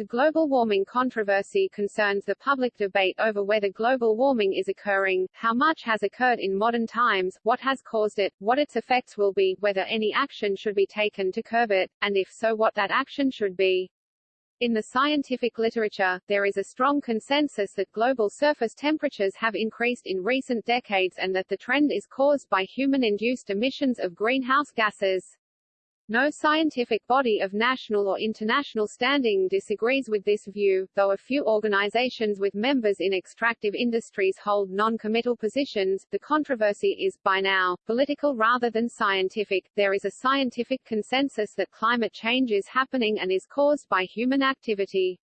The global warming controversy concerns the public debate over whether global warming is occurring, how much has occurred in modern times, what has caused it, what its effects will be, whether any action should be taken to curb it, and if so what that action should be. In the scientific literature, there is a strong consensus that global surface temperatures have increased in recent decades and that the trend is caused by human-induced emissions of greenhouse gases. No scientific body of national or international standing disagrees with this view, though a few organizations with members in extractive industries hold non-committal positions. The controversy is, by now, political rather than scientific. There is a scientific consensus that climate change is happening and is caused by human activity.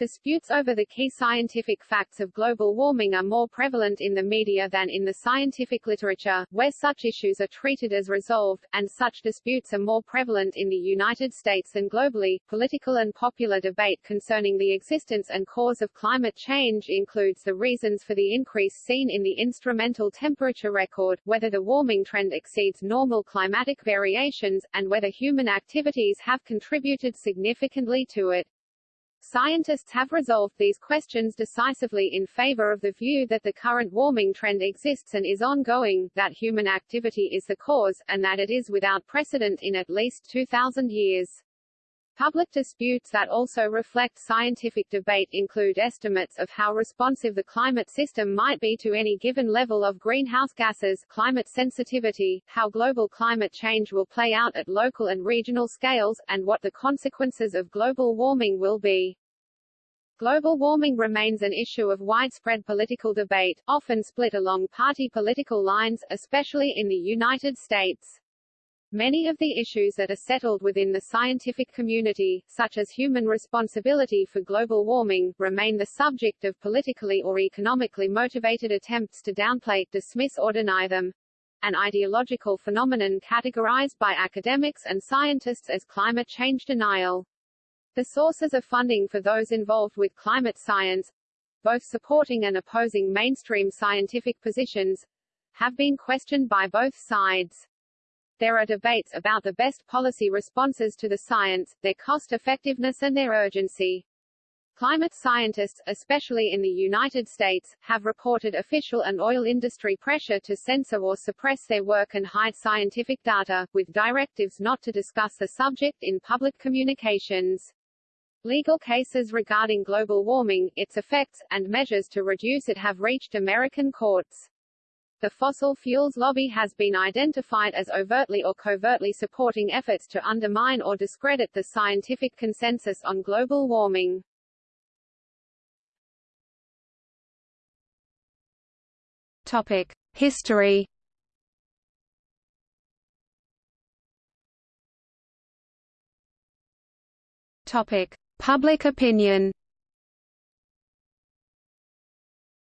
Disputes over the key scientific facts of global warming are more prevalent in the media than in the scientific literature, where such issues are treated as resolved, and such disputes are more prevalent in the United States than globally. Political and popular debate concerning the existence and cause of climate change includes the reasons for the increase seen in the instrumental temperature record, whether the warming trend exceeds normal climatic variations, and whether human activities have contributed significantly to it. Scientists have resolved these questions decisively in favor of the view that the current warming trend exists and is ongoing, that human activity is the cause, and that it is without precedent in at least 2,000 years. Public disputes that also reflect scientific debate include estimates of how responsive the climate system might be to any given level of greenhouse gases, climate sensitivity, how global climate change will play out at local and regional scales, and what the consequences of global warming will be. Global warming remains an issue of widespread political debate, often split along party political lines, especially in the United States. Many of the issues that are settled within the scientific community, such as human responsibility for global warming, remain the subject of politically or economically motivated attempts to downplay, dismiss or deny them. An ideological phenomenon categorized by academics and scientists as climate change denial. The sources of funding for those involved with climate science, both supporting and opposing mainstream scientific positions, have been questioned by both sides. There are debates about the best policy responses to the science, their cost-effectiveness and their urgency. Climate scientists, especially in the United States, have reported official and oil industry pressure to censor or suppress their work and hide scientific data, with directives not to discuss the subject in public communications. Legal cases regarding global warming, its effects, and measures to reduce it have reached American courts. The fossil fuels lobby has been identified as overtly or covertly supporting efforts to undermine or discredit the scientific consensus on global warming. Topic: History. Topic: Public opinion.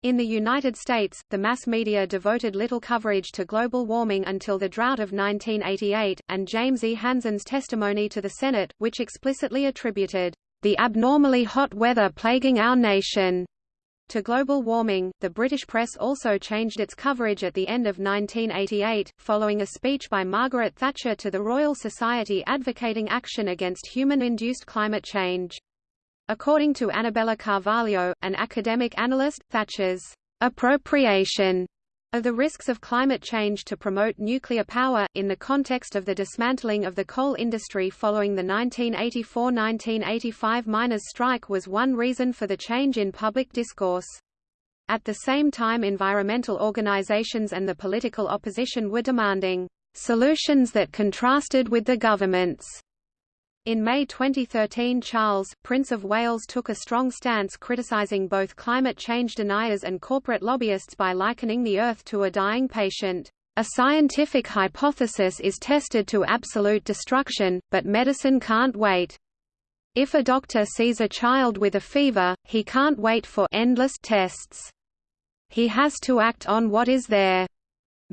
In the United States, the mass media devoted little coverage to global warming until the drought of 1988, and James E. Hansen's testimony to the Senate, which explicitly attributed the abnormally hot weather plaguing our nation to global warming. The British press also changed its coverage at the end of 1988, following a speech by Margaret Thatcher to the Royal Society advocating action against human-induced climate change. According to Anabela Carvalho, an academic analyst, Thatcher's appropriation of the risks of climate change to promote nuclear power, in the context of the dismantling of the coal industry following the 1984–1985 miners' strike was one reason for the change in public discourse. At the same time environmental organizations and the political opposition were demanding solutions that contrasted with the government's in May 2013 Charles, Prince of Wales took a strong stance criticising both climate change deniers and corporate lobbyists by likening the Earth to a dying patient. A scientific hypothesis is tested to absolute destruction, but medicine can't wait. If a doctor sees a child with a fever, he can't wait for endless tests. He has to act on what is there.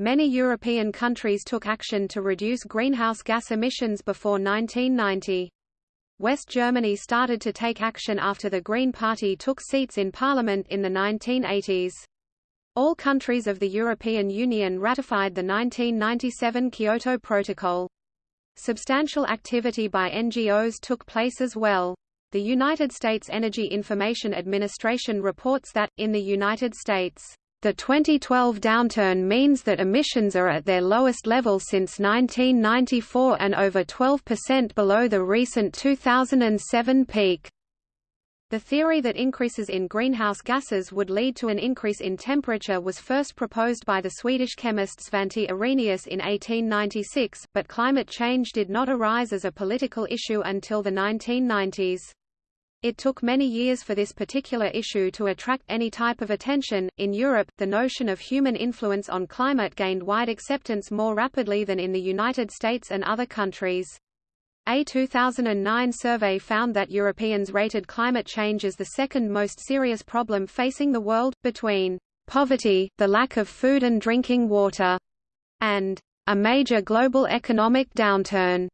Many European countries took action to reduce greenhouse gas emissions before 1990. West Germany started to take action after the Green Party took seats in parliament in the 1980s. All countries of the European Union ratified the 1997 Kyoto Protocol. Substantial activity by NGOs took place as well. The United States Energy Information Administration reports that, in the United States, the 2012 downturn means that emissions are at their lowest level since 1994 and over 12% below the recent 2007 peak. The theory that increases in greenhouse gases would lead to an increase in temperature was first proposed by the Swedish chemist Svante Arrhenius in 1896, but climate change did not arise as a political issue until the 1990s. It took many years for this particular issue to attract any type of attention. In Europe, the notion of human influence on climate gained wide acceptance more rapidly than in the United States and other countries. A 2009 survey found that Europeans rated climate change as the second most serious problem facing the world, between poverty, the lack of food and drinking water, and a major global economic downturn.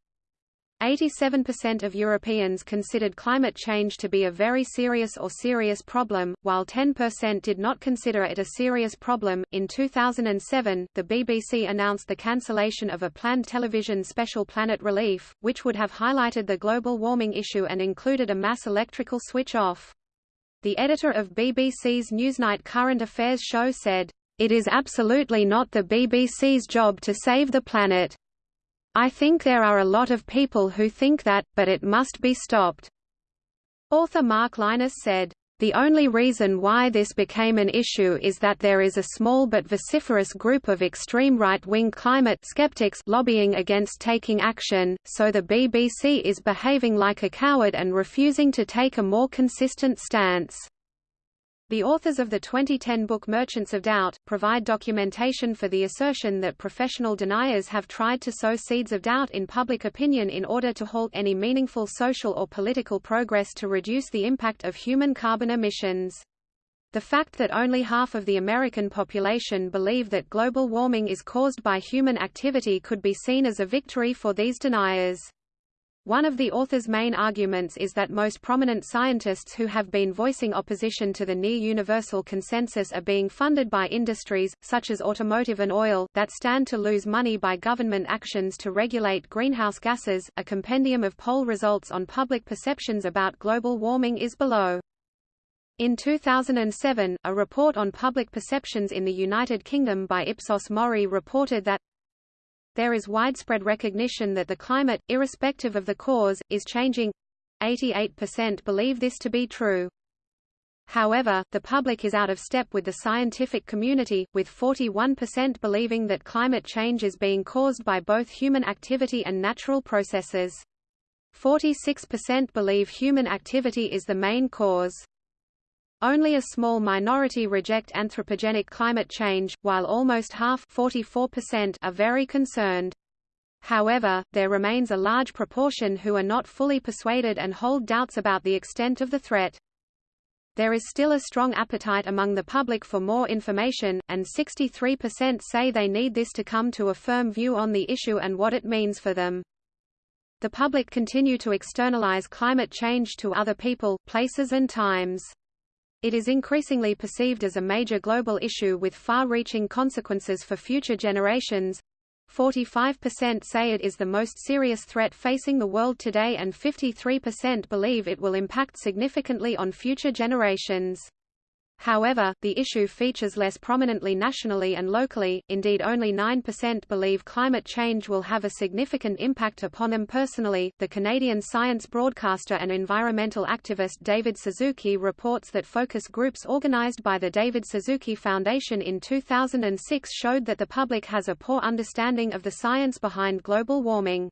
87% of Europeans considered climate change to be a very serious or serious problem, while 10% did not consider it a serious problem. In 2007, the BBC announced the cancellation of a planned television special Planet Relief, which would have highlighted the global warming issue and included a mass electrical switch off. The editor of BBC's Newsnight current affairs show said, It is absolutely not the BBC's job to save the planet. I think there are a lot of people who think that, but it must be stopped." Author Mark Lynas said, the only reason why this became an issue is that there is a small but vociferous group of extreme right-wing climate skeptics lobbying against taking action, so the BBC is behaving like a coward and refusing to take a more consistent stance. The authors of the 2010 book Merchants of Doubt, provide documentation for the assertion that professional deniers have tried to sow seeds of doubt in public opinion in order to halt any meaningful social or political progress to reduce the impact of human carbon emissions. The fact that only half of the American population believe that global warming is caused by human activity could be seen as a victory for these deniers. One of the author's main arguments is that most prominent scientists who have been voicing opposition to the near-universal consensus are being funded by industries, such as automotive and oil, that stand to lose money by government actions to regulate greenhouse gases. A compendium of poll results on public perceptions about global warming is below. In 2007, a report on public perceptions in the United Kingdom by Ipsos Mori reported that there is widespread recognition that the climate, irrespective of the cause, is changing. 88% believe this to be true. However, the public is out of step with the scientific community, with 41% believing that climate change is being caused by both human activity and natural processes. 46% believe human activity is the main cause. Only a small minority reject anthropogenic climate change, while almost half 44% are very concerned. However, there remains a large proportion who are not fully persuaded and hold doubts about the extent of the threat. There is still a strong appetite among the public for more information, and 63% say they need this to come to a firm view on the issue and what it means for them. The public continue to externalize climate change to other people, places and times. It is increasingly perceived as a major global issue with far-reaching consequences for future generations. 45% say it is the most serious threat facing the world today and 53% believe it will impact significantly on future generations. However, the issue features less prominently nationally and locally, indeed only 9% believe climate change will have a significant impact upon them personally. The Canadian science broadcaster and environmental activist David Suzuki reports that focus groups organized by the David Suzuki Foundation in 2006 showed that the public has a poor understanding of the science behind global warming.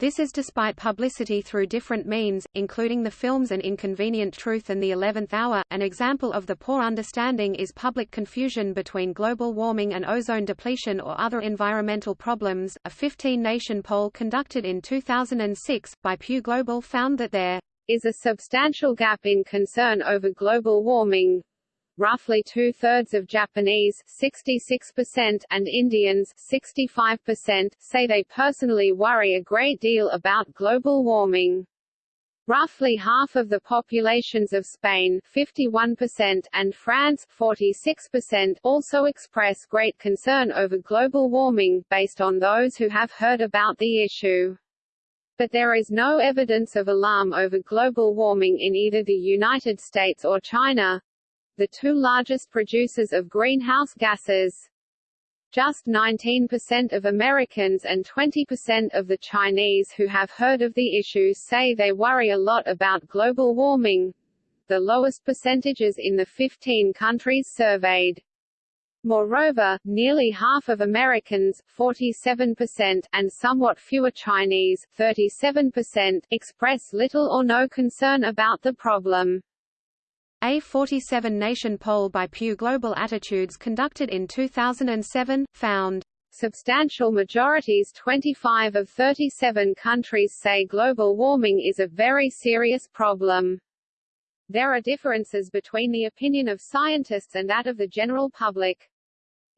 This is despite publicity through different means, including the films An Inconvenient Truth and The Eleventh Hour. An example of the poor understanding is public confusion between global warming and ozone depletion or other environmental problems. A 15 nation poll conducted in 2006 by Pew Global found that there is a substantial gap in concern over global warming, roughly two-thirds of Japanese 66% and Indians 65% say they personally worry a great deal about global warming. Roughly half of the populations of Spain 51% and France 46% also express great concern over global warming, based on those who have heard about the issue. But there is no evidence of alarm over global warming in either the United States or China, the two largest producers of greenhouse gases. Just 19% of Americans and 20% of the Chinese who have heard of the issue say they worry a lot about global warming, the lowest percentages in the 15 countries surveyed. Moreover, nearly half of Americans 47% and somewhat fewer Chinese 37% express little or no concern about the problem. A 47-nation poll by Pew Global Attitudes conducted in 2007, found Substantial majorities 25 of 37 countries say global warming is a very serious problem. There are differences between the opinion of scientists and that of the general public.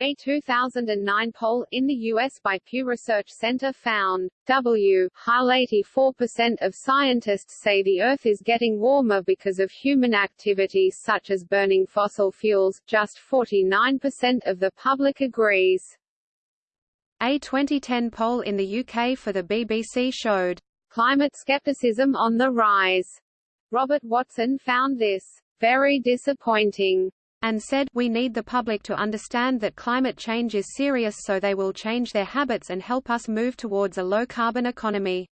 A 2009 poll in the U.S. by Pew Research Center found, W. High 84% of scientists say the Earth is getting warmer because of human activities such as burning fossil fuels, just 49% of the public agrees. A 2010 poll in the UK for the BBC showed, Climate skepticism on the rise. Robert Watson found this very disappointing and said, we need the public to understand that climate change is serious so they will change their habits and help us move towards a low-carbon economy.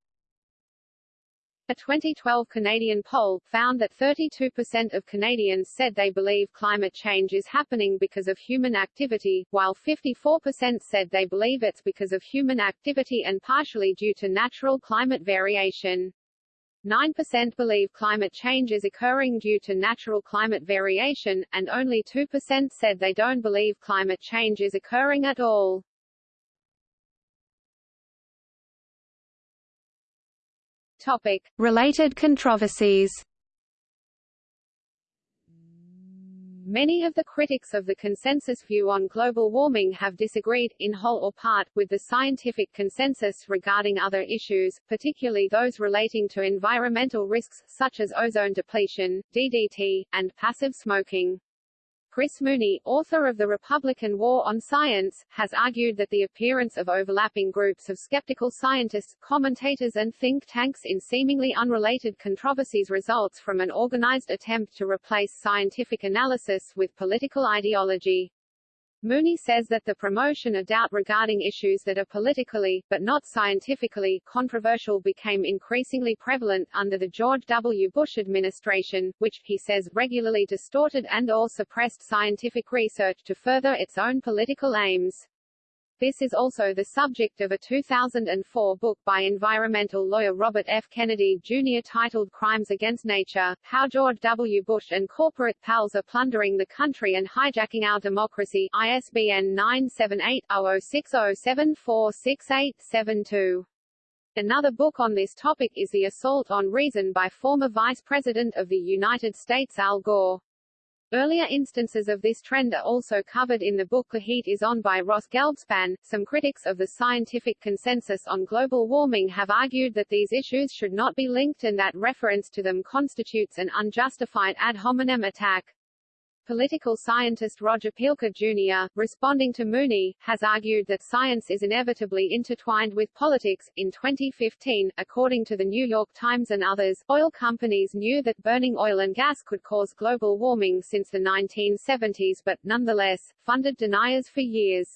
A 2012 Canadian poll, found that 32% of Canadians said they believe climate change is happening because of human activity, while 54% said they believe it's because of human activity and partially due to natural climate variation. 9% believe climate change is occurring due to natural climate variation, and only 2% said they don't believe climate change is occurring at all. Topic. Related controversies Many of the critics of the consensus view on global warming have disagreed, in whole or part, with the scientific consensus regarding other issues, particularly those relating to environmental risks, such as ozone depletion, DDT, and passive smoking. Chris Mooney, author of The Republican War on Science, has argued that the appearance of overlapping groups of skeptical scientists, commentators and think tanks in seemingly unrelated controversies results from an organized attempt to replace scientific analysis with political ideology. Mooney says that the promotion of doubt regarding issues that are politically, but not scientifically, controversial became increasingly prevalent under the George W. Bush administration, which, he says, regularly distorted and or suppressed scientific research to further its own political aims. This is also the subject of a 2004 book by environmental lawyer Robert F. Kennedy, Jr. titled Crimes Against Nature, How George W. Bush and Corporate Pals Are Plundering the Country and Hijacking Our Democracy, ISBN 978-0060746872. Another book on this topic is The Assault on Reason by former Vice President of the United States Al Gore. Earlier instances of this trend are also covered in the book The Heat is On by Ross Gelbspan. Some critics of the scientific consensus on global warming have argued that these issues should not be linked and that reference to them constitutes an unjustified ad hominem attack. Political scientist Roger Pielke Jr., responding to Mooney, has argued that science is inevitably intertwined with politics. In 2015, according to the New York Times and others, oil companies knew that burning oil and gas could cause global warming since the 1970s but, nonetheless, funded deniers for years.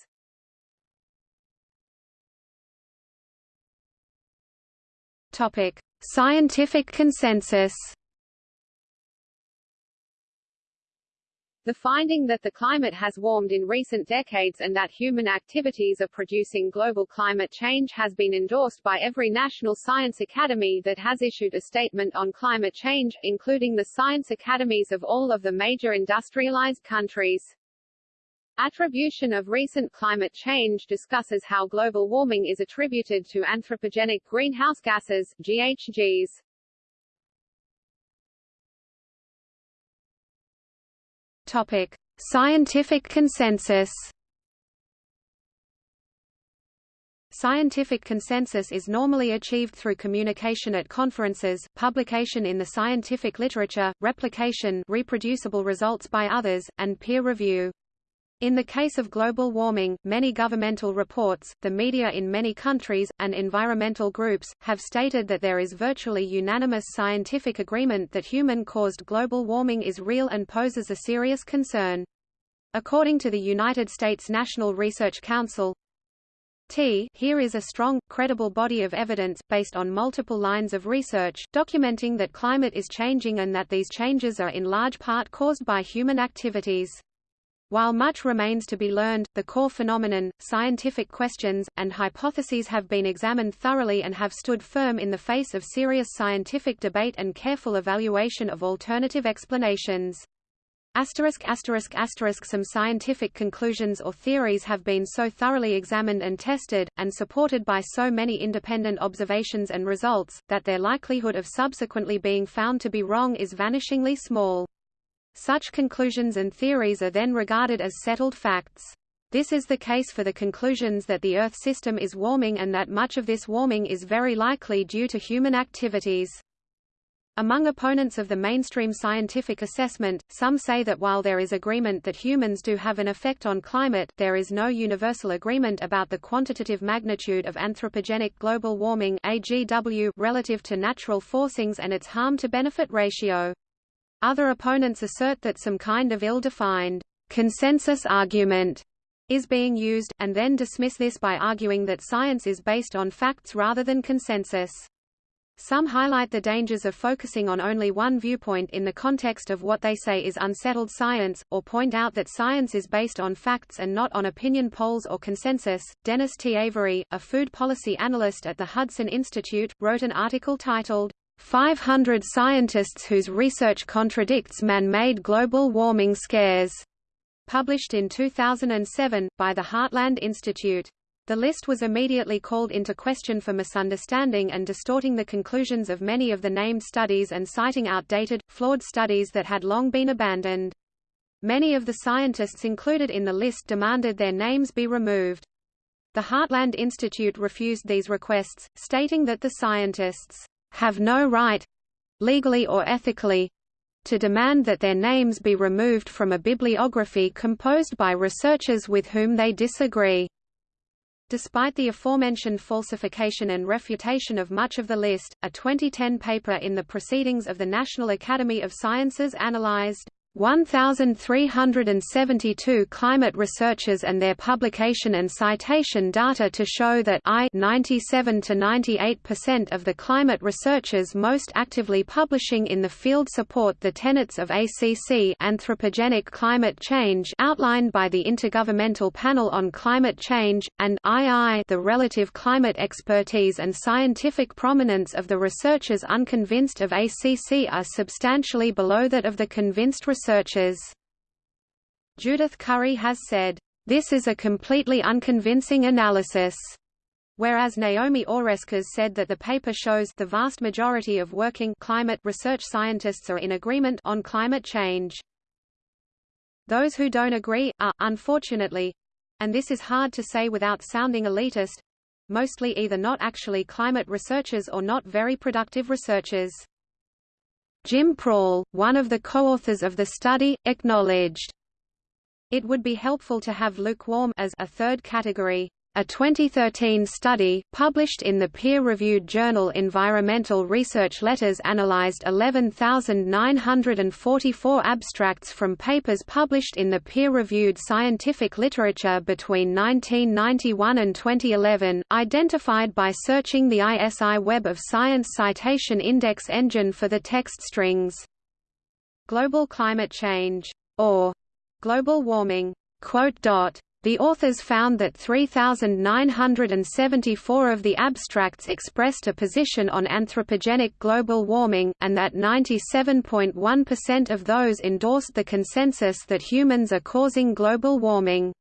Topic: Scientific consensus. The finding that the climate has warmed in recent decades and that human activities are producing global climate change has been endorsed by every national science academy that has issued a statement on climate change, including the science academies of all of the major industrialized countries. Attribution of recent climate change discusses how global warming is attributed to anthropogenic greenhouse gases, GHGs. Topic: Scientific consensus. Scientific consensus is normally achieved through communication at conferences, publication in the scientific literature, replication reproducible results by others, and peer review. In the case of global warming, many governmental reports, the media in many countries, and environmental groups, have stated that there is virtually unanimous scientific agreement that human-caused global warming is real and poses a serious concern. According to the United States National Research Council, T here is a strong, credible body of evidence, based on multiple lines of research, documenting that climate is changing and that these changes are in large part caused by human activities. While much remains to be learned, the core phenomenon, scientific questions, and hypotheses have been examined thoroughly and have stood firm in the face of serious scientific debate and careful evaluation of alternative explanations. Asterisk asterisk asterisk some scientific conclusions or theories have been so thoroughly examined and tested, and supported by so many independent observations and results, that their likelihood of subsequently being found to be wrong is vanishingly small. Such conclusions and theories are then regarded as settled facts. This is the case for the conclusions that the Earth system is warming and that much of this warming is very likely due to human activities. Among opponents of the mainstream scientific assessment, some say that while there is agreement that humans do have an effect on climate, there is no universal agreement about the quantitative magnitude of anthropogenic global warming AGW relative to natural forcings and its harm-to-benefit ratio. Other opponents assert that some kind of ill-defined consensus argument is being used, and then dismiss this by arguing that science is based on facts rather than consensus. Some highlight the dangers of focusing on only one viewpoint in the context of what they say is unsettled science, or point out that science is based on facts and not on opinion polls or consensus. Dennis T. Avery, a food policy analyst at the Hudson Institute, wrote an article titled, 500 scientists whose research contradicts man-made global warming scares, published in 2007, by the Heartland Institute. The list was immediately called into question for misunderstanding and distorting the conclusions of many of the named studies and citing outdated, flawed studies that had long been abandoned. Many of the scientists included in the list demanded their names be removed. The Heartland Institute refused these requests, stating that the scientists have no right, legally or ethically, to demand that their names be removed from a bibliography composed by researchers with whom they disagree. Despite the aforementioned falsification and refutation of much of the list, a 2010 paper in the Proceedings of the National Academy of Sciences analyzed 1,372 climate researchers and their publication and citation data to show that I 97 to 98% of the climate researchers most actively publishing in the field support the tenets of ACC anthropogenic climate change outlined by the Intergovernmental Panel on Climate Change, and II the relative climate expertise and scientific prominence of the researchers unconvinced of ACC are substantially below that of the convinced researchers researchers. Judith Curry has said, "...this is a completely unconvincing analysis." Whereas Naomi Oreskes said that the paper shows the vast majority of working climate research scientists are in agreement on climate change. Those who don't agree, are, unfortunately, and this is hard to say without sounding elitist, mostly either not actually climate researchers or not very productive researchers. Jim Prall, one of the co-authors of the study, acknowledged, It would be helpful to have lukewarm as a third category. A 2013 study, published in the peer-reviewed journal Environmental Research Letters analyzed 11,944 abstracts from papers published in the peer-reviewed scientific literature between 1991 and 2011, identified by searching the ISI Web of Science Citation Index engine for the text strings. Global climate change, or global warming, quote dot the authors found that 3,974 of the abstracts expressed a position on anthropogenic global warming, and that 97.1% of those endorsed the consensus that humans are causing global warming.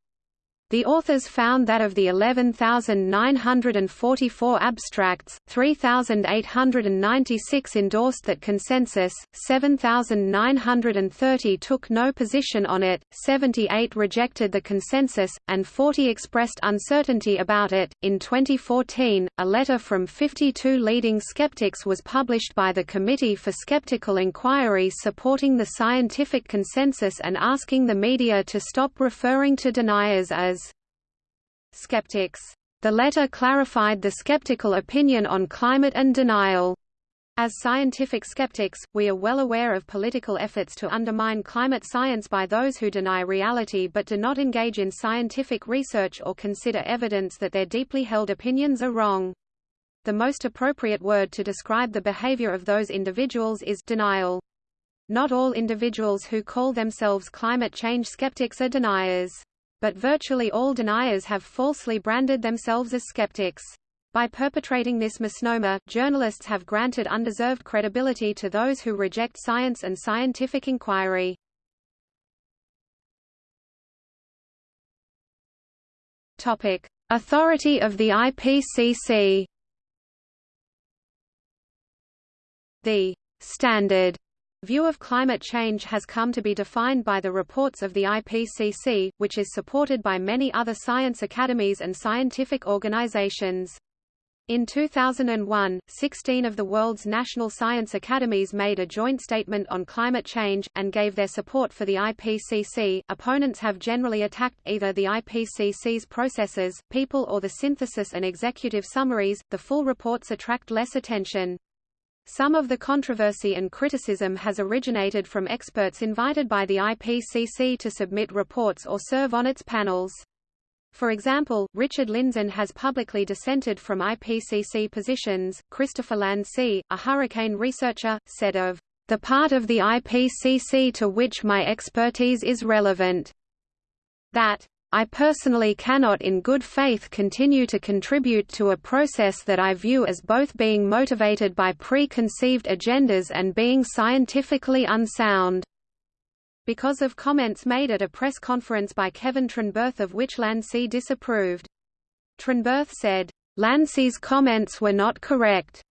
The authors found that of the 11,944 abstracts, 3,896 endorsed that consensus, 7,930 took no position on it, 78 rejected the consensus, and 40 expressed uncertainty about it. In 2014, a letter from 52 leading skeptics was published by the Committee for Skeptical Inquiry supporting the scientific consensus and asking the media to stop referring to deniers as skeptics. The letter clarified the skeptical opinion on climate and denial. As scientific skeptics, we are well aware of political efforts to undermine climate science by those who deny reality but do not engage in scientific research or consider evidence that their deeply held opinions are wrong. The most appropriate word to describe the behavior of those individuals is denial. Not all individuals who call themselves climate change skeptics are deniers but virtually all deniers have falsely branded themselves as skeptics. By perpetrating this misnomer, journalists have granted undeserved credibility to those who reject science and scientific inquiry. Topic: Authority of the IPCC. The standard View of climate change has come to be defined by the reports of the IPCC, which is supported by many other science academies and scientific organizations. In 2001, 16 of the world's national science academies made a joint statement on climate change, and gave their support for the IPCC. Opponents have generally attacked either the IPCC's processes, people, or the synthesis and executive summaries. The full reports attract less attention. Some of the controversy and criticism has originated from experts invited by the IPCC to submit reports or serve on its panels. For example, Richard Lindzen has publicly dissented from IPCC positions. Christopher Landsea, a hurricane researcher, said of the part of the IPCC to which my expertise is relevant that I personally cannot in good faith continue to contribute to a process that I view as both being motivated by preconceived agendas and being scientifically unsound. Because of comments made at a press conference by Kevin Trenberth of which Landsea disapproved. Trenberth said, Landsea's comments were not correct.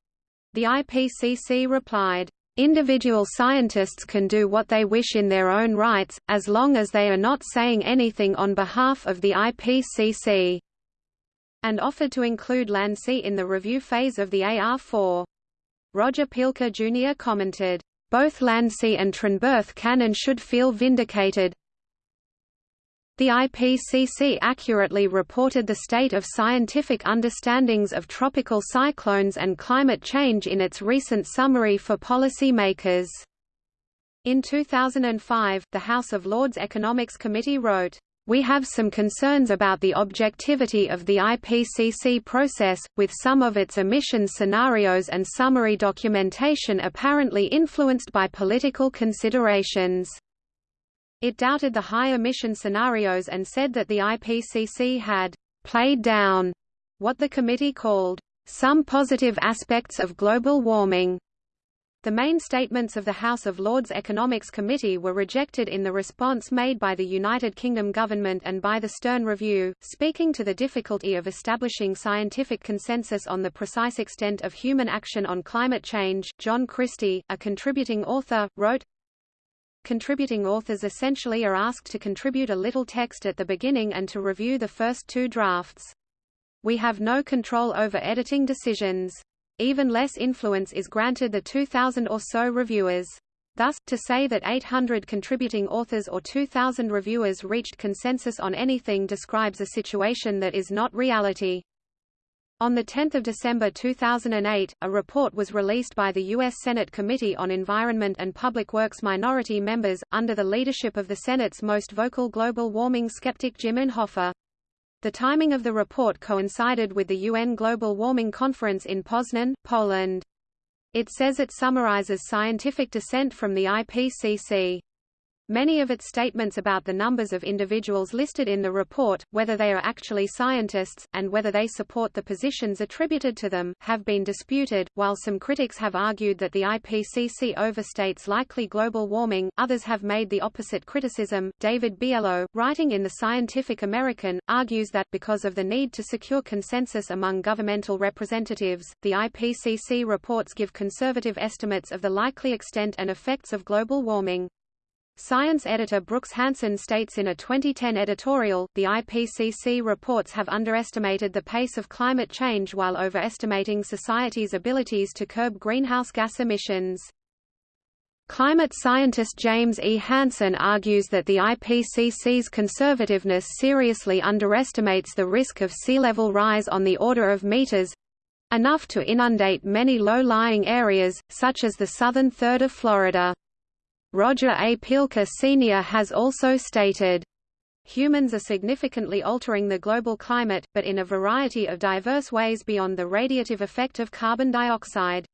The IPCC replied, Individual scientists can do what they wish in their own rights, as long as they are not saying anything on behalf of the IPCC, and offered to include Landsea in the review phase of the AR4. Roger Pielke Jr. commented, both Landsea and Trenberth can and should feel vindicated, the IPCC accurately reported the state of scientific understandings of tropical cyclones and climate change in its recent summary for policy makers. In 2005, the House of Lords Economics Committee wrote, we have some concerns about the objectivity of the IPCC process, with some of its emission scenarios and summary documentation apparently influenced by political considerations. It doubted the high emission scenarios and said that the IPCC had played down what the committee called some positive aspects of global warming. The main statements of the House of Lords Economics Committee were rejected in the response made by the United Kingdom government and by the Stern Review. Speaking to the difficulty of establishing scientific consensus on the precise extent of human action on climate change, John Christy, a contributing author, wrote, Contributing authors essentially are asked to contribute a little text at the beginning and to review the first two drafts. We have no control over editing decisions. Even less influence is granted the 2,000 or so reviewers. Thus, to say that 800 contributing authors or 2,000 reviewers reached consensus on anything describes a situation that is not reality. On 10 December 2008, a report was released by the U.S. Senate Committee on Environment and Public Works minority members, under the leadership of the Senate's most vocal global warming skeptic Jim Inhofe. The timing of the report coincided with the UN Global Warming Conference in Poznan, Poland. It says it summarizes scientific dissent from the IPCC. Many of its statements about the numbers of individuals listed in the report, whether they are actually scientists, and whether they support the positions attributed to them, have been disputed. While some critics have argued that the IPCC overstates likely global warming, others have made the opposite criticism. David Biello, writing in The Scientific American, argues that, because of the need to secure consensus among governmental representatives, the IPCC reports give conservative estimates of the likely extent and effects of global warming. Science editor Brooks Hanson states in a 2010 editorial, the IPCC reports have underestimated the pace of climate change while overestimating society's abilities to curb greenhouse gas emissions. Climate scientist James E. Hansen argues that the IPCC's conservativeness seriously underestimates the risk of sea level rise on the order of meters—enough to inundate many low-lying areas, such as the southern third of Florida. Roger A. Pielke Sr. has also stated, Humans are significantly altering the global climate, but in a variety of diverse ways beyond the radiative effect of carbon dioxide.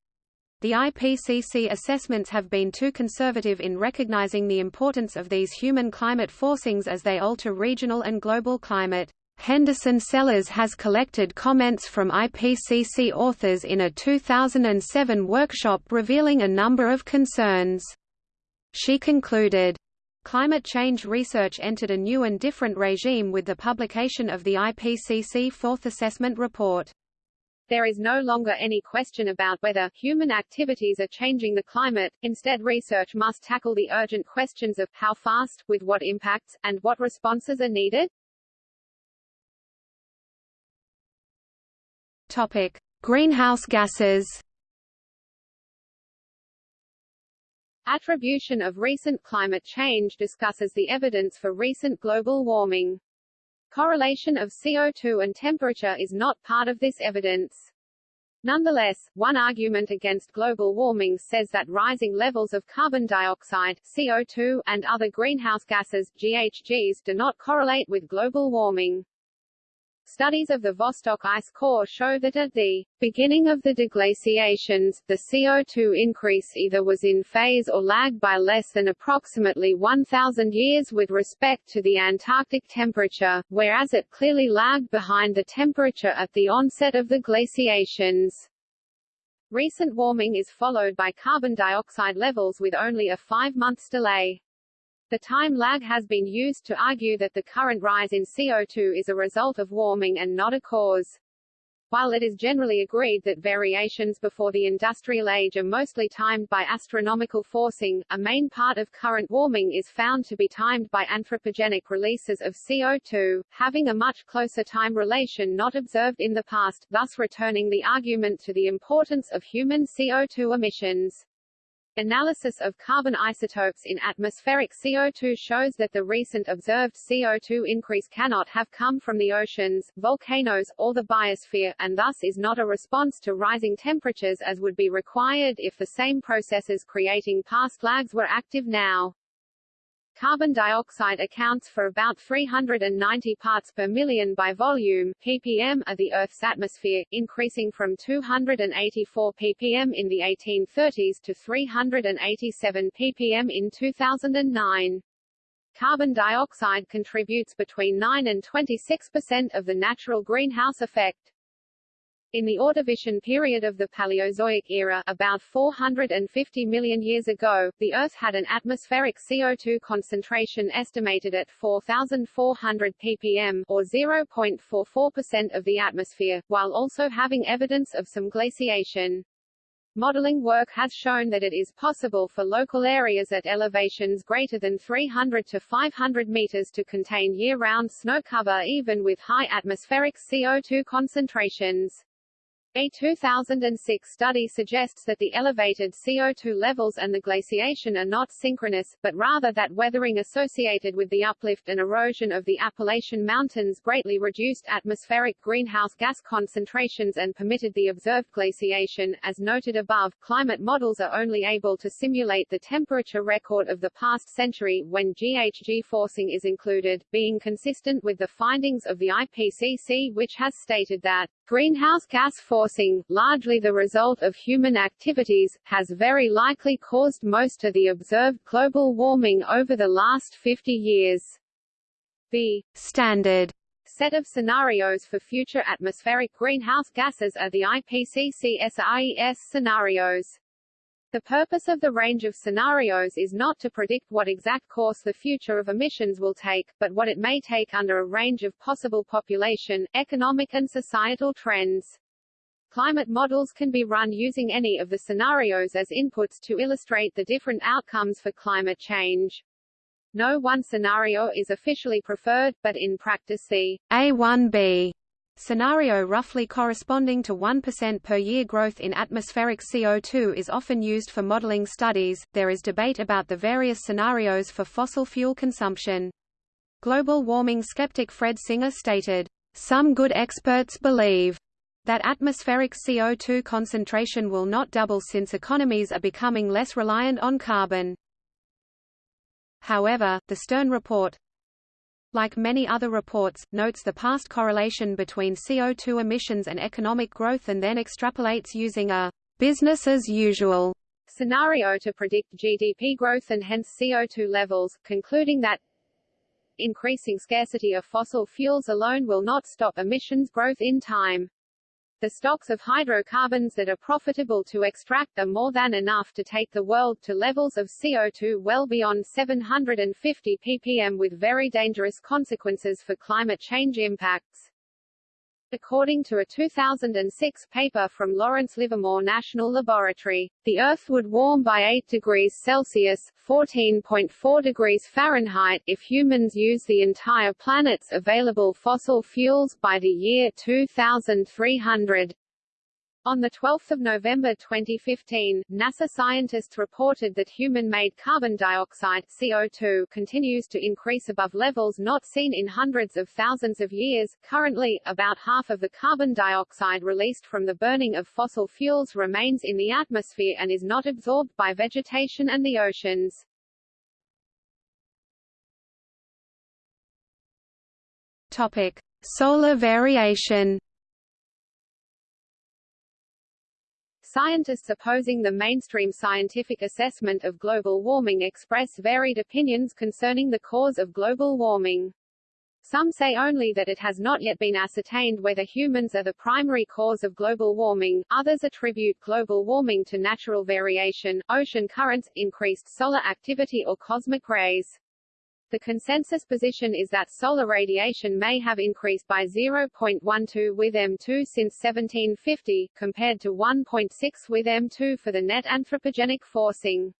The IPCC assessments have been too conservative in recognizing the importance of these human climate forcings as they alter regional and global climate. Henderson Sellers has collected comments from IPCC authors in a 2007 workshop revealing a number of concerns. She concluded, Climate change research entered a new and different regime with the publication of the IPCC Fourth Assessment Report. There is no longer any question about whether human activities are changing the climate, instead research must tackle the urgent questions of how fast, with what impacts, and what responses are needed. Topic. Greenhouse gases Attribution of recent climate change discusses the evidence for recent global warming. Correlation of CO2 and temperature is not part of this evidence. Nonetheless, one argument against global warming says that rising levels of carbon dioxide CO2, and other greenhouse gases GHGs do not correlate with global warming. Studies of the Vostok ice core show that at the beginning of the deglaciations, the CO2 increase either was in phase or lagged by less than approximately 1,000 years with respect to the Antarctic temperature, whereas it clearly lagged behind the temperature at the onset of the glaciations. Recent warming is followed by carbon dioxide levels with only a five-months delay. The time lag has been used to argue that the current rise in CO2 is a result of warming and not a cause. While it is generally agreed that variations before the industrial age are mostly timed by astronomical forcing, a main part of current warming is found to be timed by anthropogenic releases of CO2, having a much closer time relation not observed in the past, thus returning the argument to the importance of human CO2 emissions. Analysis of carbon isotopes in atmospheric CO2 shows that the recent observed CO2 increase cannot have come from the oceans, volcanoes, or the biosphere, and thus is not a response to rising temperatures as would be required if the same processes creating past lags were active now. Carbon dioxide accounts for about 390 parts per million by volume ppm of the Earth's atmosphere, increasing from 284 ppm in the 1830s to 387 ppm in 2009. Carbon dioxide contributes between 9 and 26 percent of the natural greenhouse effect. In the Ordovician period of the Paleozoic era about 450 million years ago, the Earth had an atmospheric CO2 concentration estimated at 4,400 ppm or 0.44% of the atmosphere, while also having evidence of some glaciation. Modeling work has shown that it is possible for local areas at elevations greater than 300 to 500 meters to contain year-round snow cover even with high atmospheric CO2 concentrations. A 2006 study suggests that the elevated CO2 levels and the glaciation are not synchronous, but rather that weathering associated with the uplift and erosion of the Appalachian Mountains greatly reduced atmospheric greenhouse gas concentrations and permitted the observed glaciation. As noted above, climate models are only able to simulate the temperature record of the past century when GHG forcing is included, being consistent with the findings of the IPCC which has stated that Greenhouse gas forcing, largely the result of human activities, has very likely caused most of the observed global warming over the last 50 years. The standard set of scenarios for future atmospheric greenhouse gases are the IPCC-SRES scenarios. The purpose of the range of scenarios is not to predict what exact course the future of emissions will take, but what it may take under a range of possible population, economic and societal trends. Climate models can be run using any of the scenarios as inputs to illustrate the different outcomes for climate change. No one scenario is officially preferred, but in practice the A1B scenario roughly corresponding to 1% per year growth in atmospheric CO2 is often used for modeling studies. There is debate about the various scenarios for fossil fuel consumption. Global warming skeptic Fred Singer stated, Some good experts believe that atmospheric CO2 concentration will not double since economies are becoming less reliant on carbon. However, the Stern report, like many other reports, notes the past correlation between CO2 emissions and economic growth and then extrapolates using a business as usual scenario to predict GDP growth and hence CO2 levels, concluding that increasing scarcity of fossil fuels alone will not stop emissions growth in time. The stocks of hydrocarbons that are profitable to extract are more than enough to take the world to levels of CO2 well beyond 750 ppm with very dangerous consequences for climate change impacts. According to a 2006 paper from Lawrence Livermore National Laboratory, the Earth would warm by 8 degrees Celsius (14.4 degrees Fahrenheit) if humans use the entire planet's available fossil fuels by the year 2300. On 12 November 2015, NASA scientists reported that human-made carbon dioxide CO2 continues to increase above levels not seen in hundreds of thousands of years. Currently, about half of the carbon dioxide released from the burning of fossil fuels remains in the atmosphere and is not absorbed by vegetation and the oceans. Topic: Solar variation. Scientists opposing the mainstream scientific assessment of global warming express varied opinions concerning the cause of global warming. Some say only that it has not yet been ascertained whether humans are the primary cause of global warming, others attribute global warming to natural variation, ocean currents, increased solar activity or cosmic rays. The consensus position is that solar radiation may have increased by 0.12 with M2 since 1750, compared to 1.6 with M2 for the net anthropogenic forcing.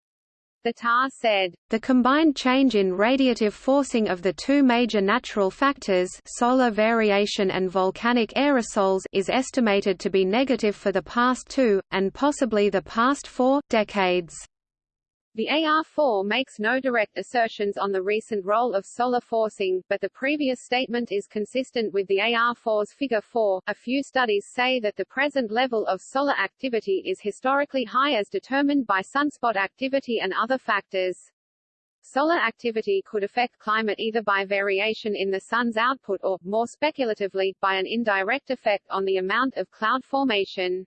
The TAR said, The combined change in radiative forcing of the two major natural factors solar variation and volcanic aerosols is estimated to be negative for the past two, and possibly the past four, decades. The AR4 makes no direct assertions on the recent role of solar forcing, but the previous statement is consistent with the AR4's Figure 4. A few studies say that the present level of solar activity is historically high as determined by sunspot activity and other factors. Solar activity could affect climate either by variation in the sun's output or, more speculatively, by an indirect effect on the amount of cloud formation.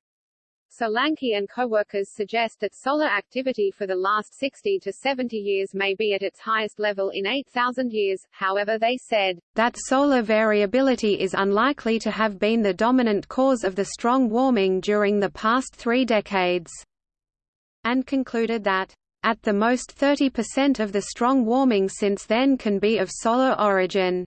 Solanki and co-workers suggest that solar activity for the last 60 to 70 years may be at its highest level in 8,000 years, however they said, that solar variability is unlikely to have been the dominant cause of the strong warming during the past three decades, and concluded that, at the most 30% of the strong warming since then can be of solar origin.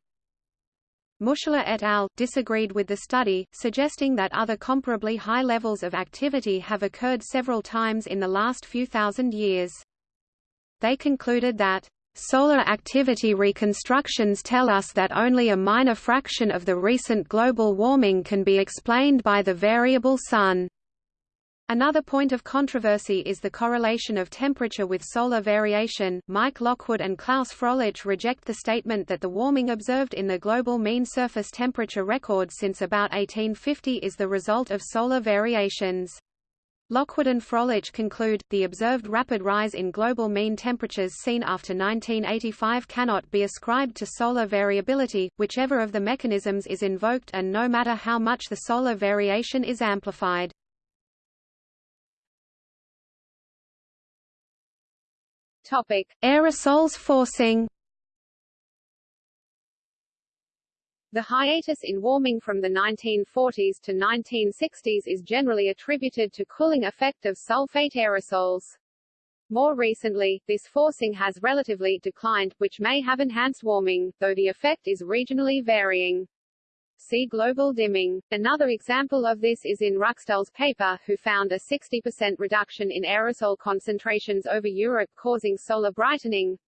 Muscheler et al. disagreed with the study, suggesting that other comparably high levels of activity have occurred several times in the last few thousand years. They concluded that, "...solar activity reconstructions tell us that only a minor fraction of the recent global warming can be explained by the variable sun." Another point of controversy is the correlation of temperature with solar variation. Mike Lockwood and Claus Fröhlich reject the statement that the warming observed in the global mean surface temperature record since about 1850 is the result of solar variations. Lockwood and Fröhlich conclude, the observed rapid rise in global mean temperatures seen after 1985 cannot be ascribed to solar variability, whichever of the mechanisms is invoked and no matter how much the solar variation is amplified. Aerosols forcing The hiatus in warming from the 1940s to 1960s is generally attributed to cooling effect of sulfate aerosols. More recently, this forcing has relatively declined, which may have enhanced warming, though the effect is regionally varying. See global dimming. Another example of this is in Ruckstuhl's paper, who found a 60% reduction in aerosol concentrations over Europe causing solar brightening,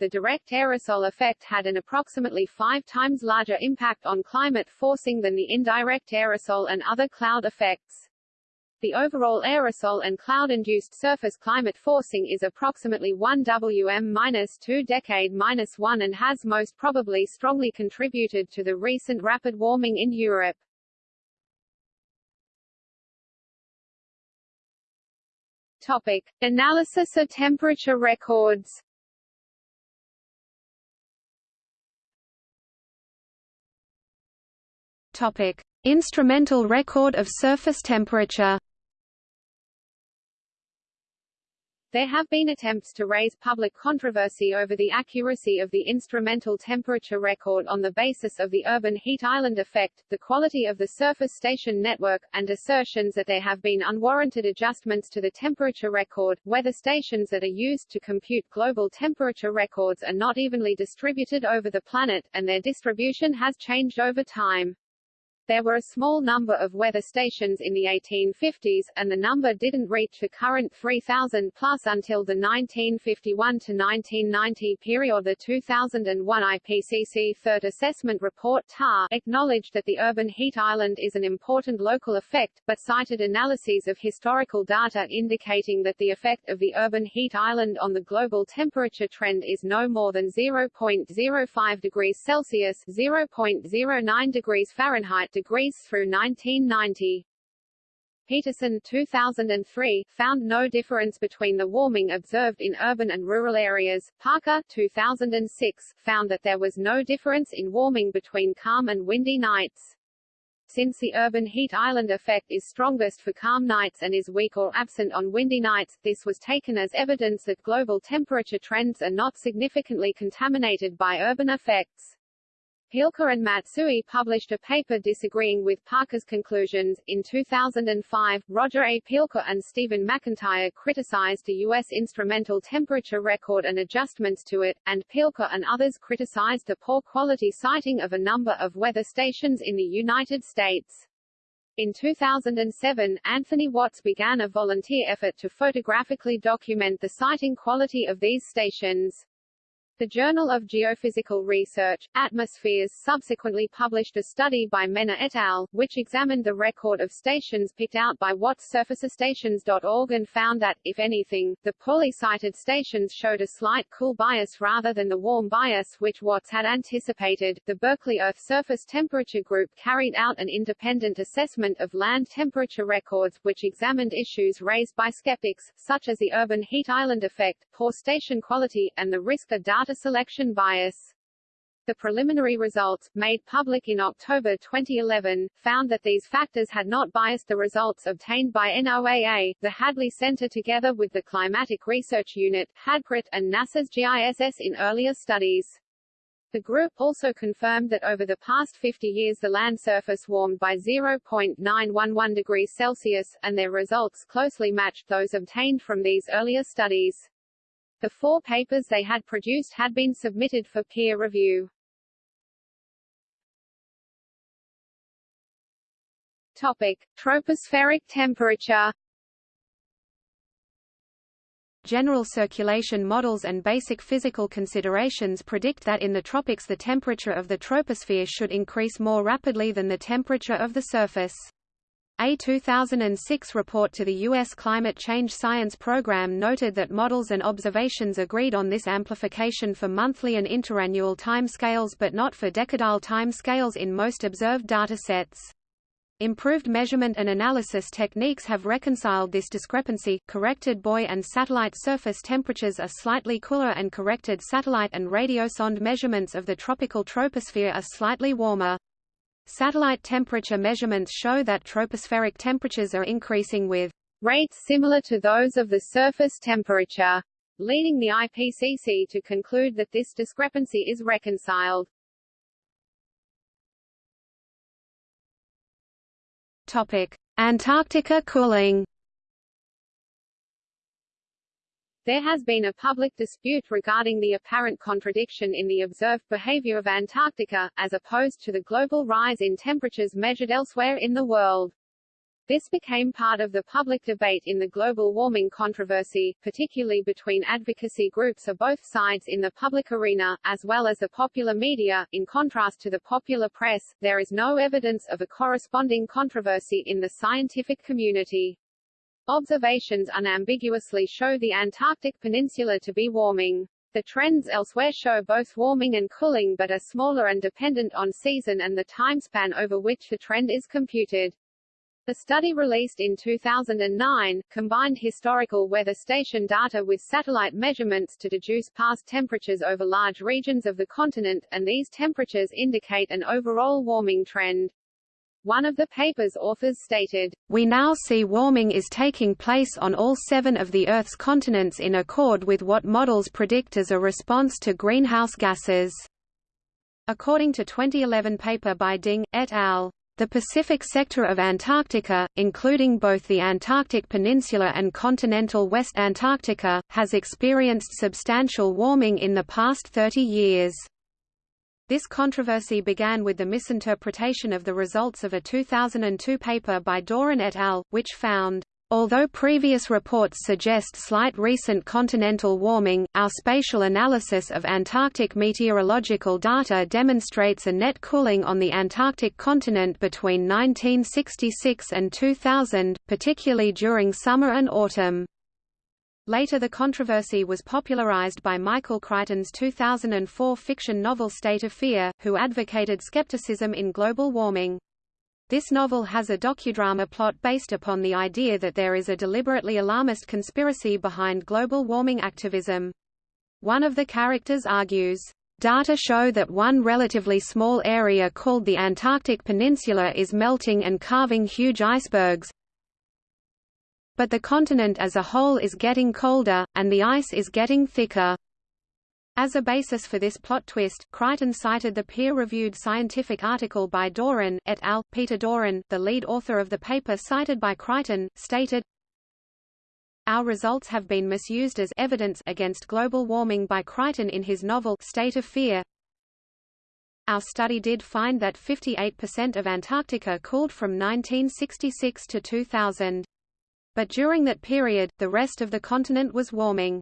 the direct aerosol effect had an approximately five times larger impact on climate forcing than the indirect aerosol and other cloud effects. The overall aerosol and cloud-induced surface climate forcing is approximately 1 Wm-2 decade-1 and has most probably strongly contributed to the recent rapid warming in Europe. Topic: Analysis of temperature records. Topic: Instrumental record of surface temperature. There have been attempts to raise public controversy over the accuracy of the instrumental temperature record on the basis of the urban heat island effect, the quality of the surface station network, and assertions that there have been unwarranted adjustments to the temperature record. Weather stations that are used to compute global temperature records are not evenly distributed over the planet, and their distribution has changed over time. There were a small number of weather stations in the 1850s, and the number didn't reach the current 3,000 plus until the 1951 to 1990 period. The 2001 IPCC Third Assessment Report (TAR) acknowledged that the urban heat island is an important local effect, but cited analyses of historical data indicating that the effect of the urban heat island on the global temperature trend is no more than 0.05 degrees Celsius (0.09 degrees Fahrenheit) degrees through 1990. Peterson 2003, found no difference between the warming observed in urban and rural areas. Parker 2006, found that there was no difference in warming between calm and windy nights. Since the urban heat island effect is strongest for calm nights and is weak or absent on windy nights, this was taken as evidence that global temperature trends are not significantly contaminated by urban effects. Pielke and Matsui published a paper disagreeing with Parker's conclusions. In 2005, Roger A. Pielke and Stephen McIntyre criticized the U.S. instrumental temperature record and adjustments to it, and Pielke and others criticized the poor quality siting of a number of weather stations in the United States. In 2007, Anthony Watts began a volunteer effort to photographically document the siting quality of these stations. The Journal of Geophysical Research, Atmospheres subsequently published a study by Menne et al., which examined the record of stations picked out by Watts surfacestations.org and found that, if anything, the poorly sited stations showed a slight cool bias rather than the warm bias which Watts had anticipated. The Berkeley Earth Surface Temperature Group carried out an independent assessment of land temperature records, which examined issues raised by skeptics, such as the urban heat island effect, poor station quality, and the risk of data data selection bias. The preliminary results, made public in October 2011, found that these factors had not biased the results obtained by NOAA, the Hadley Center together with the Climatic Research Unit, HadCRUT, and NASA's GISS in earlier studies. The group also confirmed that over the past 50 years the land surface warmed by 0.911 degrees Celsius, and their results closely matched those obtained from these earlier studies. The four papers they had produced had been submitted for peer review. Topic: Tropospheric temperature. General circulation models and basic physical considerations predict that in the tropics the temperature of the troposphere should increase more rapidly than the temperature of the surface. A 2006 report to the U.S. Climate Change Science Program noted that models and observations agreed on this amplification for monthly and interannual timescales but not for decadal timescales in most observed datasets. Improved measurement and analysis techniques have reconciled this discrepancy. Corrected buoy and satellite surface temperatures are slightly cooler and corrected satellite and radiosonde measurements of the tropical troposphere are slightly warmer. Satellite temperature measurements show that tropospheric temperatures are increasing with rates similar to those of the surface temperature, leading the IPCC to conclude that this discrepancy is reconciled. Topic: Antarctica cooling. There has been a public dispute regarding the apparent contradiction in the observed behavior of Antarctica, as opposed to the global rise in temperatures measured elsewhere in the world. This became part of the public debate in the global warming controversy, particularly between advocacy groups of both sides in the public arena, as well as the popular media. In contrast to the popular press, there is no evidence of a corresponding controversy in the scientific community. Observations unambiguously show the Antarctic Peninsula to be warming. The trends elsewhere show both warming and cooling but are smaller and dependent on season and the timespan over which the trend is computed. A study released in 2009, combined historical weather station data with satellite measurements to deduce past temperatures over large regions of the continent, and these temperatures indicate an overall warming trend. One of the paper's authors stated, We now see warming is taking place on all seven of the Earth's continents in accord with what models predict as a response to greenhouse gases. According to 2011 paper by Ding, et al. The Pacific sector of Antarctica, including both the Antarctic Peninsula and continental West Antarctica, has experienced substantial warming in the past 30 years. This controversy began with the misinterpretation of the results of a 2002 paper by Doran et al., which found Although previous reports suggest slight recent continental warming, our spatial analysis of Antarctic meteorological data demonstrates a net cooling on the Antarctic continent between 1966 and 2000, particularly during summer and autumn. Later the controversy was popularized by Michael Crichton's 2004 fiction novel State of Fear, who advocated skepticism in global warming. This novel has a docudrama plot based upon the idea that there is a deliberately alarmist conspiracy behind global warming activism. One of the characters argues, Data show that one relatively small area called the Antarctic Peninsula is melting and carving huge icebergs, but the continent as a whole is getting colder, and the ice is getting thicker. As a basis for this plot twist, Crichton cited the peer-reviewed scientific article by Doran et al. Peter Doran, the lead author of the paper cited by Crichton, stated, Our results have been misused as evidence against global warming by Crichton in his novel State of Fear. Our study did find that 58% of Antarctica cooled from 1966 to 2000. But during that period, the rest of the continent was warming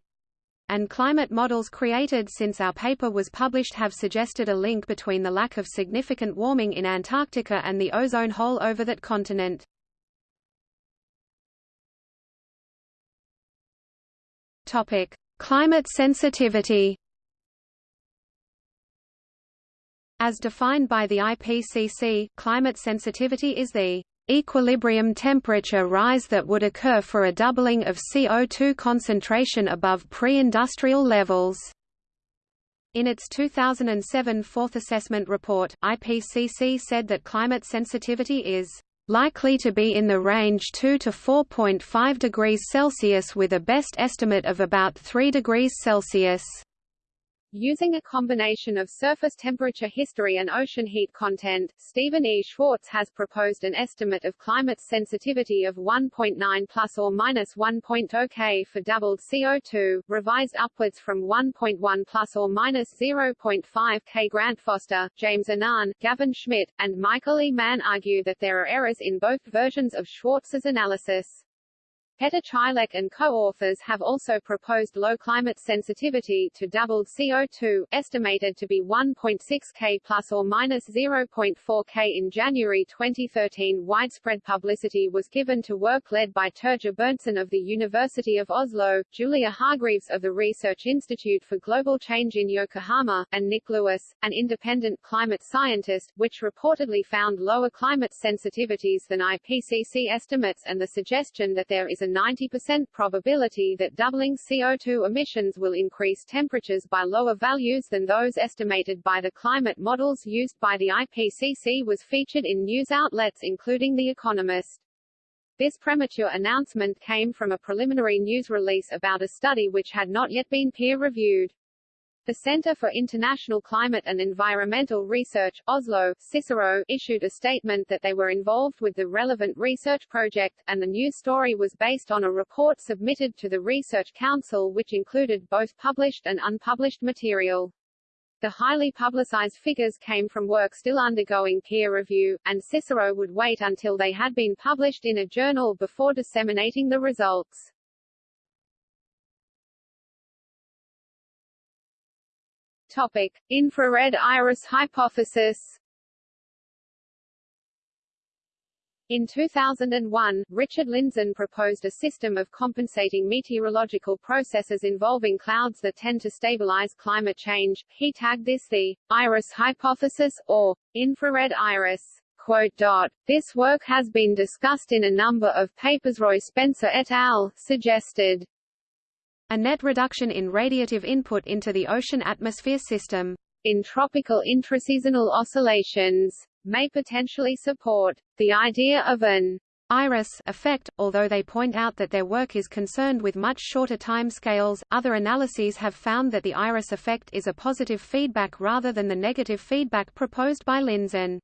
and climate models created since our paper was published have suggested a link between the lack of significant warming in Antarctica and the ozone hole over that continent. Topic: Climate sensitivity. As defined by the IPCC, climate sensitivity is the equilibrium temperature rise that would occur for a doubling of CO2 concentration above pre-industrial levels. In its 2007 Fourth Assessment Report, IPCC said that climate sensitivity is likely to be in the range 2 to 4.5 degrees Celsius with a best estimate of about 3 degrees Celsius. Using a combination of surface temperature history and ocean heat content, Stephen E. Schwartz has proposed an estimate of climate sensitivity of 1.9 plus or minus 1.0 K for doubled CO2, revised upwards from 1.1 plus or minus 0.5 K. Grant Foster, James Annan, Gavin Schmidt, and Michael E. Mann argue that there are errors in both versions of Schwartz's analysis. Peter Chylek and co-authors have also proposed low climate sensitivity to doubled CO2, estimated to be 1.6 K plus or minus 0.4 K. In January 2013 widespread publicity was given to work led by Terje Berntsen of the University of Oslo, Julia Hargreaves of the Research Institute for Global Change in Yokohama, and Nick Lewis, an independent climate scientist, which reportedly found lower climate sensitivities than IPCC estimates and the suggestion that there is a 90% probability that doubling CO2 emissions will increase temperatures by lower values than those estimated by the climate models used by the IPCC was featured in news outlets including The Economist. This premature announcement came from a preliminary news release about a study which had not yet been peer-reviewed. The Center for International Climate and Environmental Research, Oslo, Cicero, issued a statement that they were involved with the relevant research project, and the news story was based on a report submitted to the Research Council which included both published and unpublished material. The highly publicized figures came from work still undergoing peer review, and Cicero would wait until they had been published in a journal before disseminating the results. Topic: Infrared iris hypothesis. In 2001, Richard Lindzen proposed a system of compensating meteorological processes involving clouds that tend to stabilize climate change. He tagged this the iris hypothesis, or infrared iris. Quote, dot, this work has been discussed in a number of papers. Roy Spencer et al. suggested a net reduction in radiative input into the ocean atmosphere system in tropical intraseasonal oscillations may potentially support the idea of an iris effect, although they point out that their work is concerned with much shorter time scales. Other analyses have found that the iris effect is a positive feedback rather than the negative feedback proposed by Lindzen.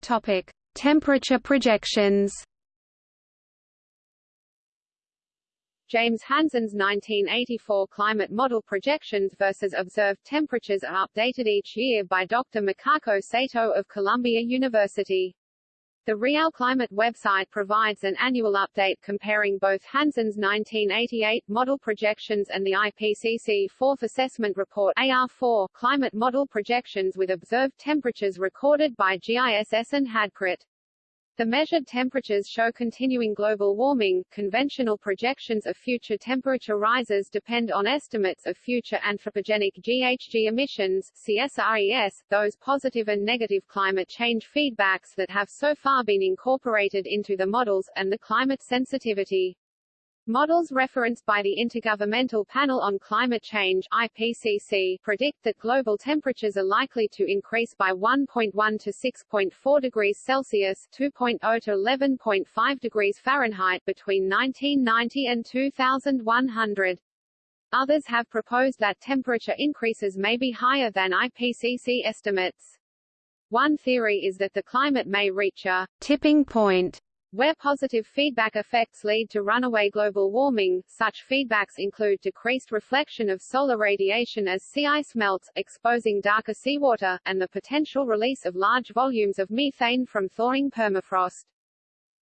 Topic: Temperature projections. James Hansen's 1984 climate model projections versus observed temperatures are updated each year by Dr. Makiko Sato of Columbia University. The Real Climate website provides an annual update comparing both Hansen's 1988 model projections and the IPCC Fourth Assessment Report AR4 climate model projections with observed temperatures recorded by GISS and HadCRUT. The measured temperatures show continuing global warming. Conventional projections of future temperature rises depend on estimates of future anthropogenic GHG emissions CSRES, those positive and negative climate change feedbacks that have so far been incorporated into the models, and the climate sensitivity. Models referenced by the Intergovernmental Panel on Climate Change IPCC predict that global temperatures are likely to increase by 1.1 to 6.4 degrees Celsius 2.0 to 11.5 degrees Fahrenheit between 1990 and 2100. Others have proposed that temperature increases may be higher than IPCC estimates. One theory is that the climate may reach a tipping point where positive feedback effects lead to runaway global warming, such feedbacks include decreased reflection of solar radiation as sea ice melts, exposing darker seawater, and the potential release of large volumes of methane from thawing permafrost.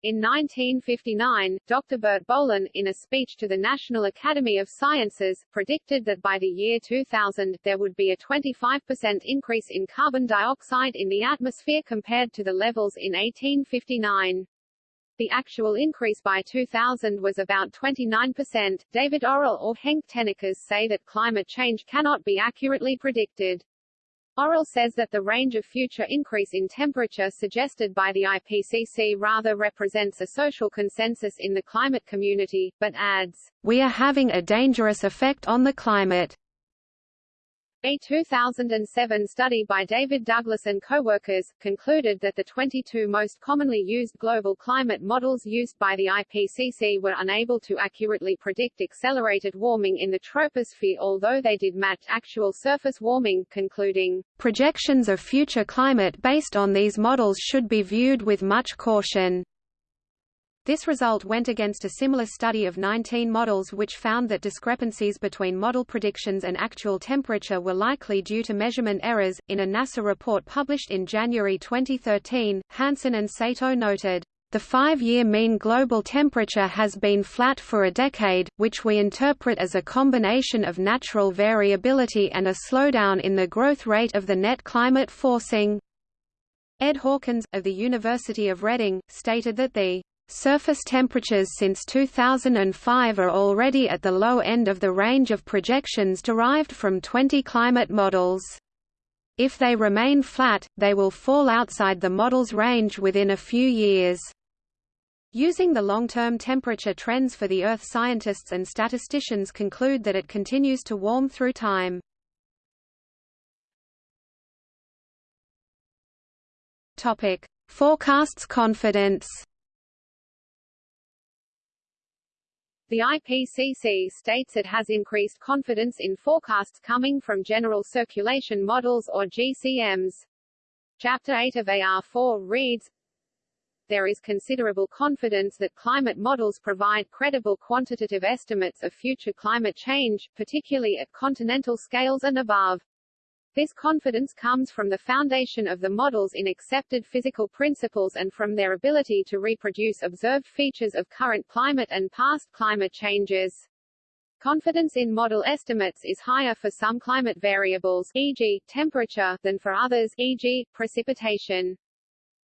In 1959, Dr. Bert Bolin, in a speech to the National Academy of Sciences, predicted that by the year 2000, there would be a 25% increase in carbon dioxide in the atmosphere compared to the levels in 1859. The actual increase by 2000 was about 29%. David Orrell or Henk Tennekes say that climate change cannot be accurately predicted. Orrell says that the range of future increase in temperature suggested by the IPCC rather represents a social consensus in the climate community, but adds, We are having a dangerous effect on the climate. A 2007 study by David Douglas and co-workers, concluded that the 22 most commonly used global climate models used by the IPCC were unable to accurately predict accelerated warming in the troposphere although they did match actual surface warming, concluding, "...projections of future climate based on these models should be viewed with much caution." This result went against a similar study of 19 models which found that discrepancies between model predictions and actual temperature were likely due to measurement errors. In a NASA report published in January 2013, Hansen and Sato noted, the five-year mean global temperature has been flat for a decade, which we interpret as a combination of natural variability and a slowdown in the growth rate of the net climate forcing. Ed Hawkins, of the University of Reading, stated that the Surface temperatures since 2005 are already at the low end of the range of projections derived from 20 climate models. If they remain flat, they will fall outside the model's range within a few years. Using the long-term temperature trends for the Earth scientists and statisticians conclude that it continues to warm through time. Forecasts confidence. The IPCC states it has increased confidence in forecasts coming from general circulation models or GCMs. Chapter 8 of AR4 reads, there is considerable confidence that climate models provide credible quantitative estimates of future climate change, particularly at continental scales and above. This confidence comes from the foundation of the models in accepted physical principles and from their ability to reproduce observed features of current climate and past climate changes. Confidence in model estimates is higher for some climate variables e.g., temperature than for others e.g., precipitation.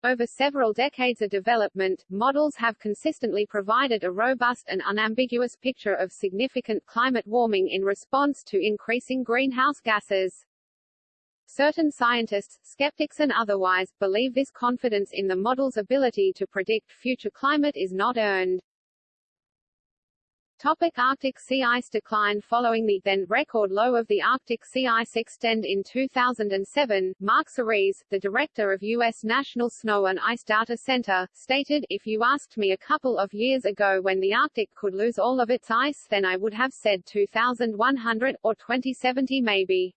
Over several decades of development, models have consistently provided a robust and unambiguous picture of significant climate warming in response to increasing greenhouse gases. Certain scientists, skeptics and otherwise, believe this confidence in the model's ability to predict future climate is not earned. Topic Arctic sea ice decline Following the then record low of the Arctic sea ice extend in 2007, Mark Serreze, the director of U.S. National Snow and Ice Data Center, stated, If you asked me a couple of years ago when the Arctic could lose all of its ice then I would have said 2100, or 2070 maybe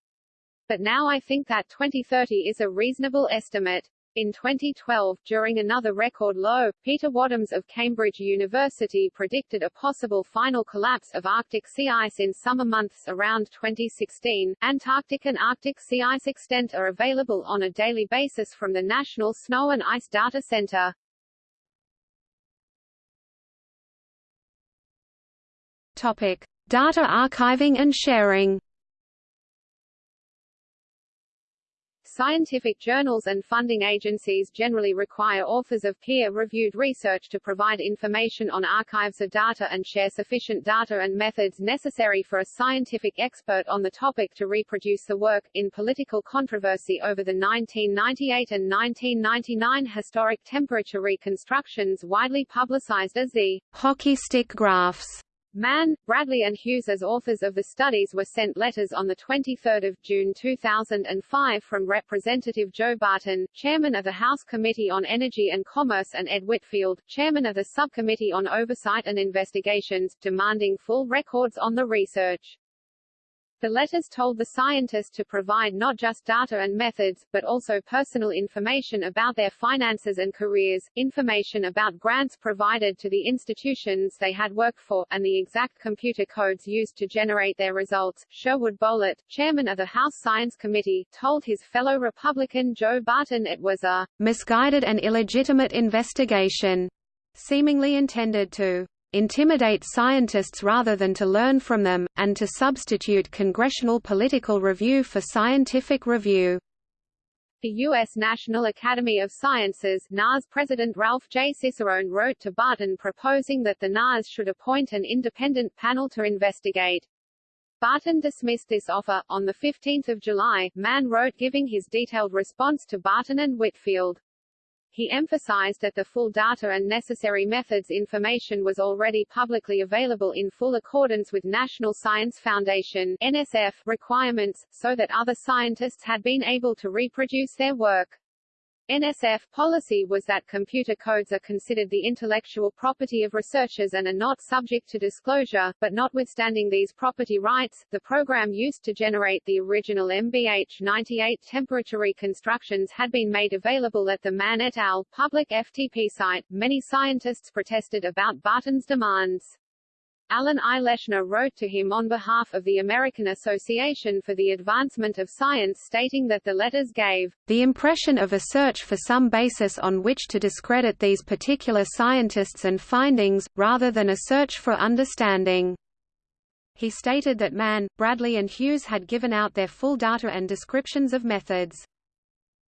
but now I think that 2030 is a reasonable estimate. In 2012, during another record low, Peter Wadhams of Cambridge University predicted a possible final collapse of Arctic sea ice in summer months around 2016. Antarctic and Arctic sea ice extent are available on a daily basis from the National Snow and Ice Data Center. Topic: Data archiving and sharing. Scientific journals and funding agencies generally require authors of peer-reviewed research to provide information on archives of data and share sufficient data and methods necessary for a scientific expert on the topic to reproduce the work. In political controversy over the 1998 and 1999 historic temperature reconstructions widely publicized as the hockey stick graphs Mann, Bradley and Hughes as authors of the studies were sent letters on 23 June 2005 from Representative Joe Barton, chairman of the House Committee on Energy and Commerce and Ed Whitfield, chairman of the Subcommittee on Oversight and Investigations, demanding full records on the research. The letters told the scientists to provide not just data and methods, but also personal information about their finances and careers, information about grants provided to the institutions they had worked for, and the exact computer codes used to generate their results. Sherwood Boehlert, chairman of the House Science Committee, told his fellow Republican Joe Barton it was a misguided and illegitimate investigation, seemingly intended to intimidate scientists rather than to learn from them, and to substitute congressional political review for scientific review. The U.S. National Academy of Sciences NAS President Ralph J. Cicerone wrote to Barton proposing that the NAS should appoint an independent panel to investigate. Barton dismissed this offer. On 15 July, Mann wrote giving his detailed response to Barton and Whitfield. He emphasized that the full data and necessary methods information was already publicly available in full accordance with National Science Foundation NSF requirements, so that other scientists had been able to reproduce their work. NSF policy was that computer codes are considered the intellectual property of researchers and are not subject to disclosure, but notwithstanding these property rights, the program used to generate the original MBH-98 temperature reconstructions had been made available at the Mann et al. public FTP site. Many scientists protested about Barton's demands. Alan I. Leshner wrote to him on behalf of the American Association for the Advancement of Science stating that the letters gave the impression of a search for some basis on which to discredit these particular scientists and findings, rather than a search for understanding. He stated that Mann, Bradley and Hughes had given out their full data and descriptions of methods.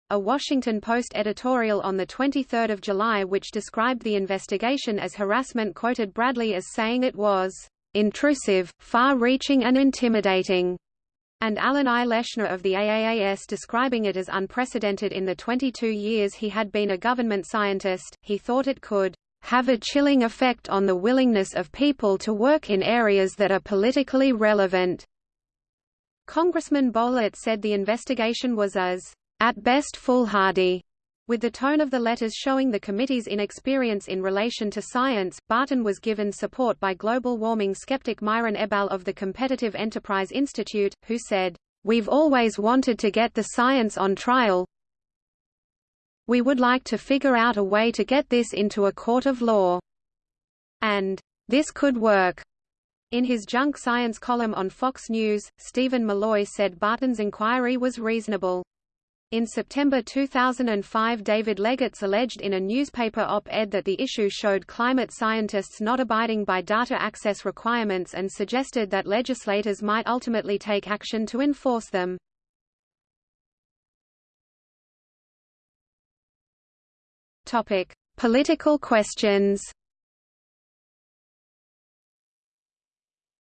A Washington Post editorial on 23 July which described the investigation as harassment quoted Bradley as saying it was intrusive, far-reaching and intimidating, and Alan I. Leshner of the AAAS describing it as unprecedented in the 22 years he had been a government scientist, he thought it could have a chilling effect on the willingness of people to work in areas that are politically relevant. Congressman Boehlert said the investigation was as at best foolhardy. With the tone of the letters showing the committee's inexperience in relation to science, Barton was given support by global warming skeptic Myron Ebell of the Competitive Enterprise Institute, who said, We've always wanted to get the science on trial. We would like to figure out a way to get this into a court of law. And, this could work. In his junk science column on Fox News, Stephen Milloy said Barton's inquiry was reasonable. In September 2005 David Legates alleged in a newspaper op-ed that the issue showed climate scientists not abiding by data access requirements and suggested that legislators might ultimately take action to enforce them. Topic: Political questions.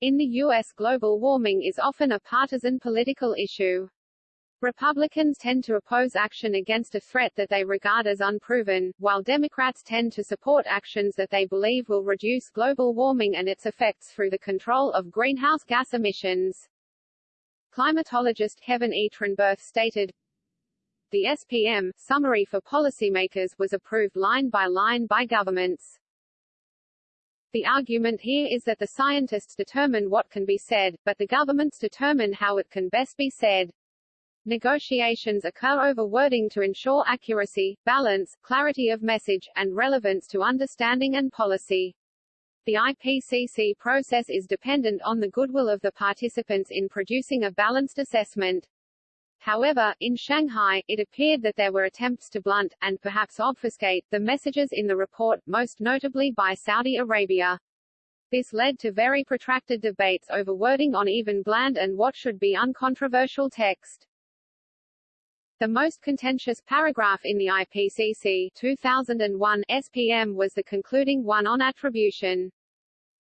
In the U.S. global warming is often a partisan political issue. Republicans tend to oppose action against a threat that they regard as unproven, while Democrats tend to support actions that they believe will reduce global warming and its effects through the control of greenhouse gas emissions. Climatologist Kevin E. Trenberth stated, The SPM, Summary for Policymakers was approved line by line by governments. The argument here is that the scientists determine what can be said, but the governments determine how it can best be said. Negotiations occur over wording to ensure accuracy, balance, clarity of message, and relevance to understanding and policy. The IPCC process is dependent on the goodwill of the participants in producing a balanced assessment. However, in Shanghai, it appeared that there were attempts to blunt, and perhaps obfuscate, the messages in the report, most notably by Saudi Arabia. This led to very protracted debates over wording on even bland and what should be uncontroversial text. The most contentious paragraph in the IPCC 2001 SPM was the concluding one on attribution.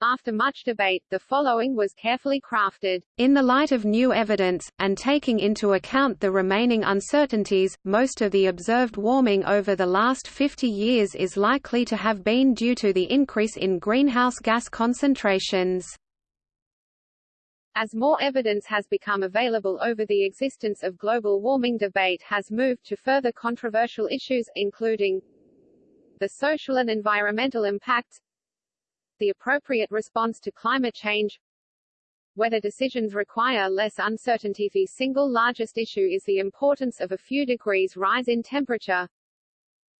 After much debate, the following was carefully crafted. In the light of new evidence, and taking into account the remaining uncertainties, most of the observed warming over the last 50 years is likely to have been due to the increase in greenhouse gas concentrations. As more evidence has become available over the existence of global warming debate has moved to further controversial issues, including the social and environmental impacts, the appropriate response to climate change, whether decisions require less uncertainty. The single largest issue is the importance of a few degrees rise in temperature.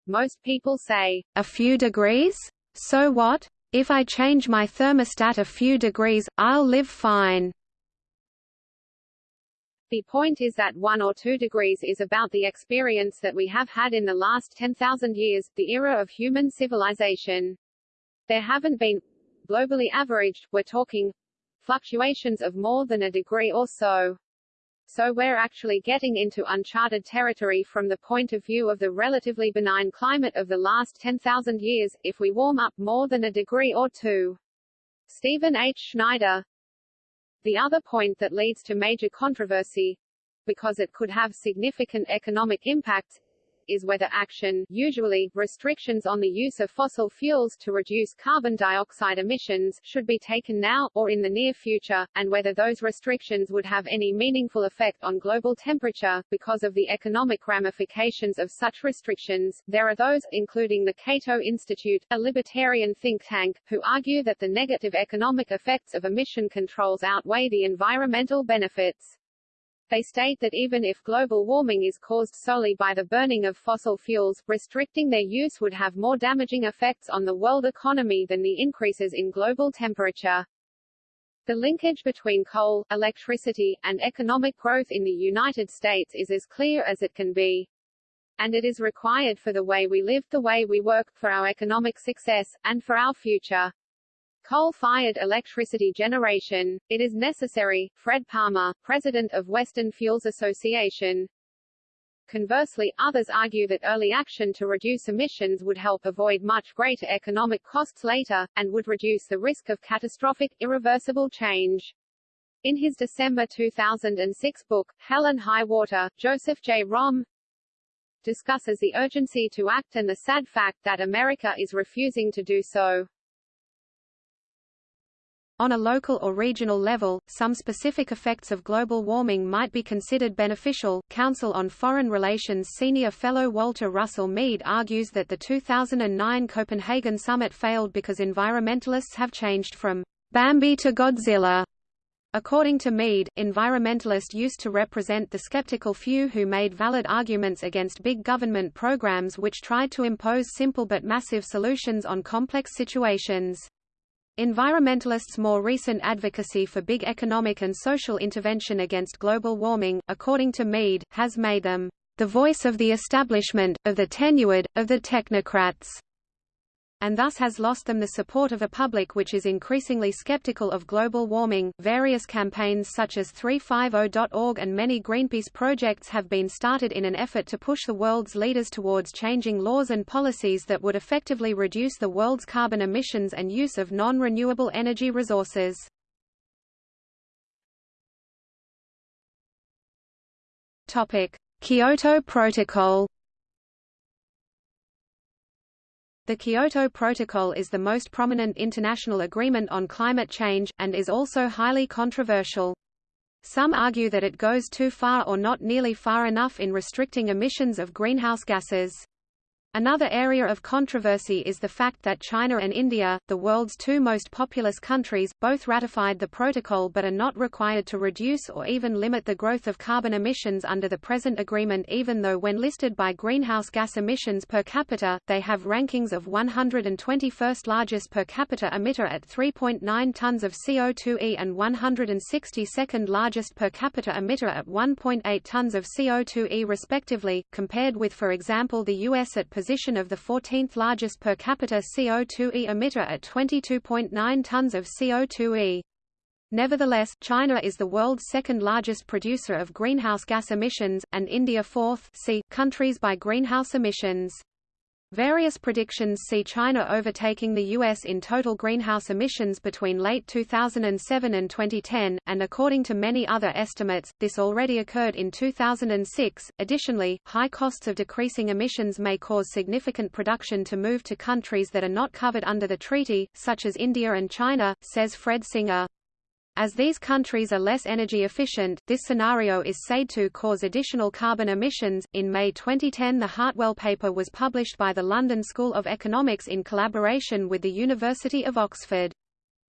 Most people say, a few degrees? So what? If I change my thermostat a few degrees, I'll live fine. The point is that 1 or 2 degrees is about the experience that we have had in the last 10,000 years, the era of human civilization. There haven't been, globally averaged, we're talking, fluctuations of more than a degree or so. So we're actually getting into uncharted territory from the point of view of the relatively benign climate of the last 10,000 years, if we warm up more than a degree or two. Stephen H. Schneider, the other point that leads to major controversy because it could have significant economic impacts is whether action usually, restrictions on the use of fossil fuels to reduce carbon dioxide emissions should be taken now, or in the near future, and whether those restrictions would have any meaningful effect on global temperature. Because of the economic ramifications of such restrictions, there are those, including the Cato Institute, a libertarian think tank, who argue that the negative economic effects of emission controls outweigh the environmental benefits. They state that even if global warming is caused solely by the burning of fossil fuels, restricting their use would have more damaging effects on the world economy than the increases in global temperature. The linkage between coal, electricity, and economic growth in the United States is as clear as it can be. And it is required for the way we live, the way we work, for our economic success, and for our future. Coal-fired electricity generation. It is necessary, Fred Palmer, president of Western Fuels Association. Conversely, others argue that early action to reduce emissions would help avoid much greater economic costs later, and would reduce the risk of catastrophic, irreversible change. In his December 2006 book, Hell and High Water, Joseph J. Romm discusses the urgency to act and the sad fact that America is refusing to do so. On a local or regional level, some specific effects of global warming might be considered beneficial. Council on Foreign Relations senior fellow Walter Russell Mead argues that the 2009 Copenhagen summit failed because environmentalists have changed from Bambi to Godzilla. According to Mead, environmentalists used to represent the skeptical few who made valid arguments against big government programs which tried to impose simple but massive solutions on complex situations. Environmentalists' more recent advocacy for big economic and social intervention against global warming, according to Mead, has made them the voice of the establishment, of the tenured, of the technocrats and thus has lost them the support of a public which is increasingly skeptical of global warming. Various campaigns such as 350.org and many Greenpeace projects have been started in an effort to push the world's leaders towards changing laws and policies that would effectively reduce the world's carbon emissions and use of non-renewable energy resources. Topic: Kyoto Protocol The Kyoto Protocol is the most prominent international agreement on climate change, and is also highly controversial. Some argue that it goes too far or not nearly far enough in restricting emissions of greenhouse gases. Another area of controversy is the fact that China and India, the world's two most populous countries, both ratified the protocol but are not required to reduce or even limit the growth of carbon emissions under the present agreement even though when listed by greenhouse gas emissions per capita, they have rankings of 121st largest per capita emitter at 3.9 tons of CO2e and 162nd largest per capita emitter at 1.8 tons of CO2e respectively, compared with for example the US at position of the 14th largest per capita CO2e emitter at 22.9 tons of CO2e. Nevertheless, China is the world's second largest producer of greenhouse gas emissions, and India fourth c countries by greenhouse emissions. Various predictions see China overtaking the U.S. in total greenhouse emissions between late 2007 and 2010, and according to many other estimates, this already occurred in 2006. Additionally, high costs of decreasing emissions may cause significant production to move to countries that are not covered under the treaty, such as India and China, says Fred Singer. As these countries are less energy efficient, this scenario is said to cause additional carbon emissions. In May 2010, the Hartwell paper was published by the London School of Economics in collaboration with the University of Oxford.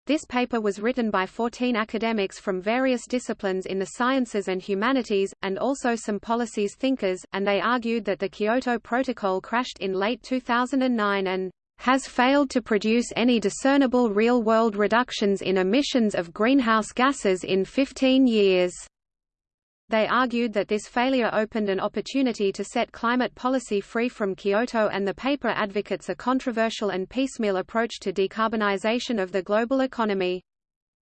This paper was written by 14 academics from various disciplines in the sciences and humanities, and also some policies thinkers, and they argued that the Kyoto Protocol crashed in late 2009 and has failed to produce any discernible real-world reductions in emissions of greenhouse gases in 15 years. They argued that this failure opened an opportunity to set climate policy free from Kyoto and the paper advocates a controversial and piecemeal approach to decarbonization of the global economy.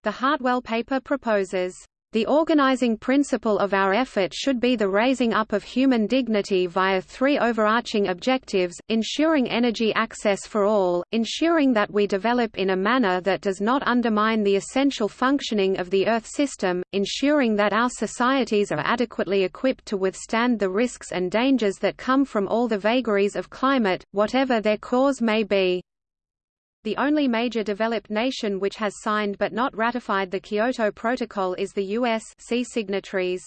The Hartwell paper proposes The organizing principle of our effort should be the raising up of human dignity via three overarching objectives, ensuring energy access for all, ensuring that we develop in a manner that does not undermine the essential functioning of the Earth system, ensuring that our societies are adequately equipped to withstand the risks and dangers that come from all the vagaries of climate, whatever their cause may be. The only major developed nation which has signed but not ratified the Kyoto Protocol is the U.S. see signatories.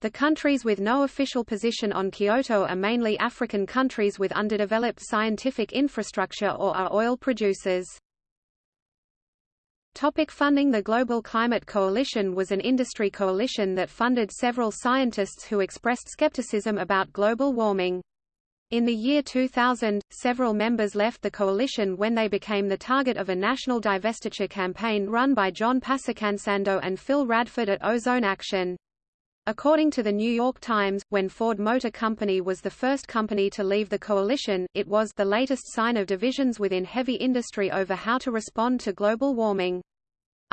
The countries with no official position on Kyoto are mainly African countries with underdeveloped scientific infrastructure or are oil producers. Topic funding The Global Climate Coalition was an industry coalition that funded several scientists who expressed skepticism about global warming. In the year 2000, several members left the coalition when they became the target of a national divestiture campaign run by John Passacantando and Phil Radford at Ozone Action. According to the New York Times, when Ford Motor Company was the first company to leave the coalition, it was the latest sign of divisions within heavy industry over how to respond to global warming.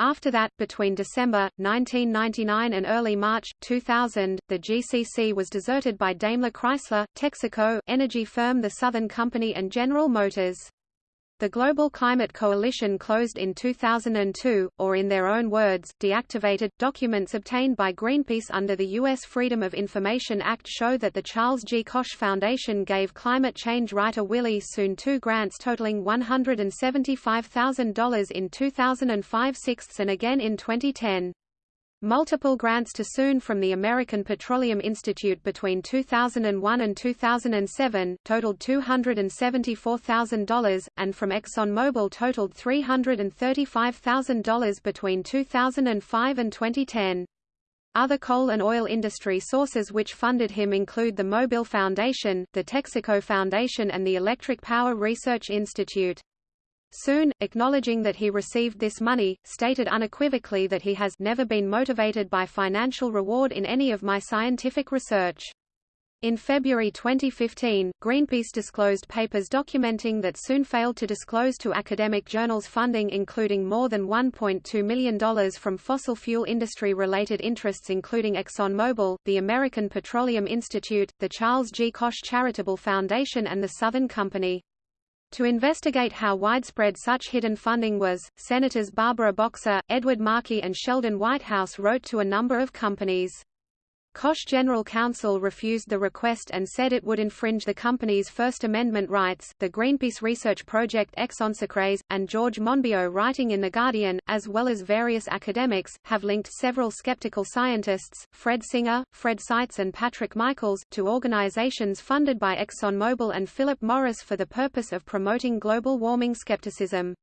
After that, between December, 1999 and early March, 2000, the GCC was deserted by Daimler Chrysler, Texaco, energy firm The Southern Company and General Motors. The Global Climate Coalition closed in 2002, or in their own words, deactivated. Documents obtained by Greenpeace under the U.S. Freedom of Information Act show that the Charles G. Koch Foundation gave climate change writer Willie Soon two grants totaling $175,000 in 2005-06, and again in 2010. Multiple grants to Soon from the American Petroleum Institute between 2001 and 2007, totaled $274,000, and from ExxonMobil totaled $335,000 between 2005 and 2010. Other coal and oil industry sources which funded him include the Mobil Foundation, the Texaco Foundation and the Electric Power Research Institute. Soon, acknowledging that he received this money, stated unequivocally that he has never been motivated by financial reward in any of my scientific research. In February 2015, Greenpeace disclosed papers documenting that Soon failed to disclose to academic journals funding including more than $1.2 million from fossil fuel industry-related interests including ExxonMobil, the American Petroleum Institute, the Charles G. Koch Charitable Foundation and the Southern Company. To investigate how widespread such hidden funding was, Senators Barbara Boxer, Edward Markey and Sheldon Whitehouse wrote to a number of companies. Koch General Counsel refused the request and said it would infringe the company's First Amendment rights. The Greenpeace research project ExxonSecRes, and George Monbiot writing in The Guardian, as well as various academics, have linked several skeptical scientists, Fred Singer, Fred Seitz and Patrick Michaels, to organizations funded by ExxonMobil and Philip Morris for the purpose of promoting global warming skepticism.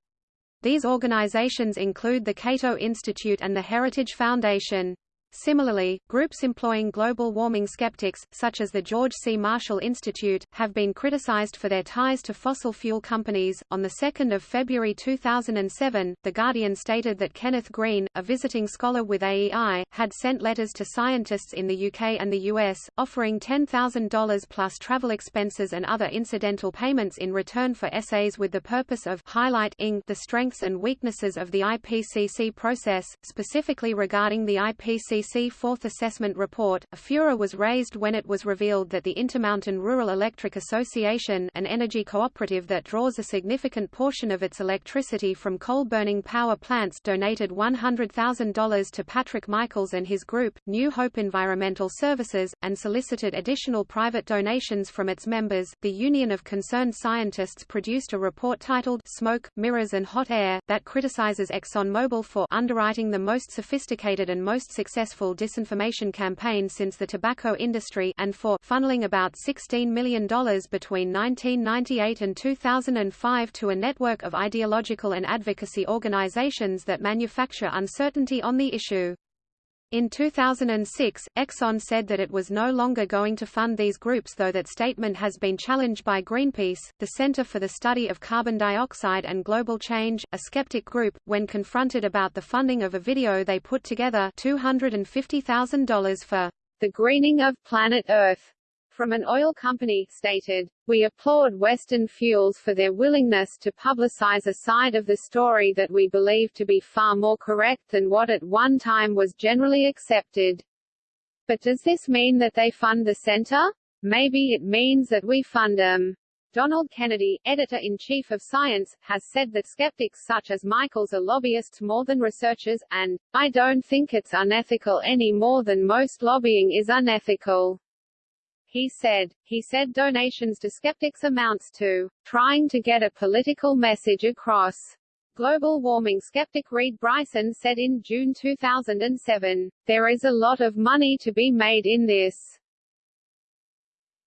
These organizations include the Cato Institute and the Heritage Foundation. Similarly, groups employing global warming skeptics, such as the George C. Marshall Institute, have been criticized for their ties to fossil fuel companies. On 2 February 2007, The Guardian stated that Kenneth Green, a visiting scholar with AEI, had sent letters to scientists in the UK and the US, offering $10,000 plus travel expenses and other incidental payments in return for essays with the purpose of highlighting the strengths and weaknesses of the IPCC process, specifically regarding the IPCC IPCC Fourth Assessment Report, a furor was raised when it was revealed that the Intermountain Rural Electric Association an energy cooperative that draws a significant portion of its electricity from coal-burning power plants donated $100,000 to Patrick Michaels and his group, New Hope Environmental Services, and solicited additional private donations from its members. The Union of Concerned Scientists produced a report titled Smoke, Mirrors and Hot Air, that criticizes ExxonMobil for underwriting the most sophisticated and most successful successful disinformation campaign since the tobacco industry and for funneling about $16 million between 1998 and 2005 to a network of ideological and advocacy organizations that manufacture uncertainty on the issue. In 2006, Exxon said that it was no longer going to fund these groups though that statement has been challenged by Greenpeace, the Center for the Study of Carbon Dioxide and Global Change, a skeptic group, when confronted about the funding of a video they put together $250,000 for the greening of planet Earth from an oil company, stated, We applaud Western fuels for their willingness to publicize a side of the story that we believe to be far more correct than what at one time was generally accepted. But does this mean that they fund the center? Maybe it means that we fund them. Donald Kennedy, editor-in-chief of Science, has said that skeptics such as Michaels are lobbyists more than researchers, and, I don't think it's unethical any more than most lobbying is unethical. He said, he said donations to skeptics amounts to trying to get a political message across. Global warming skeptic Reid Bryson said in June 2007, there is a lot of money to be made in this.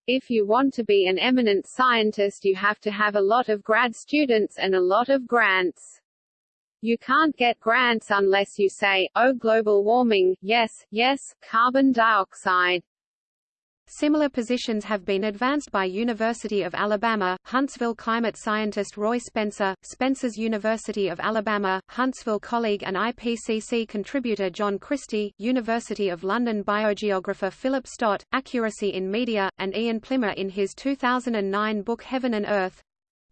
If you want to be an eminent scientist you have to have a lot of grad students and a lot of grants. You can't get grants unless you say, oh global warming, yes, yes, carbon dioxide. Similar positions have been advanced by University of Alabama, Huntsville climate scientist Roy Spencer, Spencer's University of Alabama, Huntsville colleague and IPCC contributor John Christy, University of London biogeographer Philip Stott, Accuracy in Media, and Ian Plimer in his 2009 book Heaven and Earth.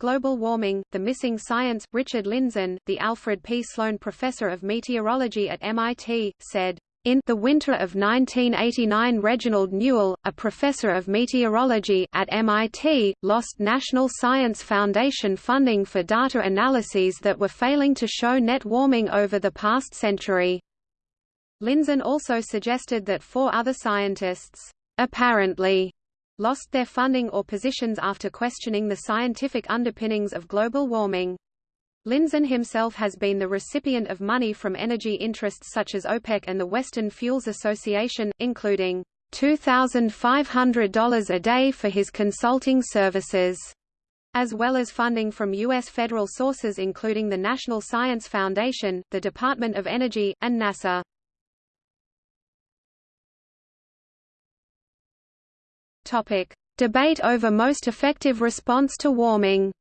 Global Warming, The Missing Science Richard Lindzen, the Alfred P. Sloan Professor of Meteorology at MIT, said, in the winter of 1989 Reginald Newell, a professor of meteorology at MIT, lost National Science Foundation funding for data analyses that were failing to show net warming over the past century. Lindzen also suggested that four other scientists, apparently, lost their funding or positions after questioning the scientific underpinnings of global warming. Lindzen himself has been the recipient of money from energy interests such as OPEC and the Western Fuels Association, including $2,500 a day for his consulting services, as well as funding from U.S. federal sources including the National Science Foundation, the Department of Energy, and NASA. Debate over most effective response to warming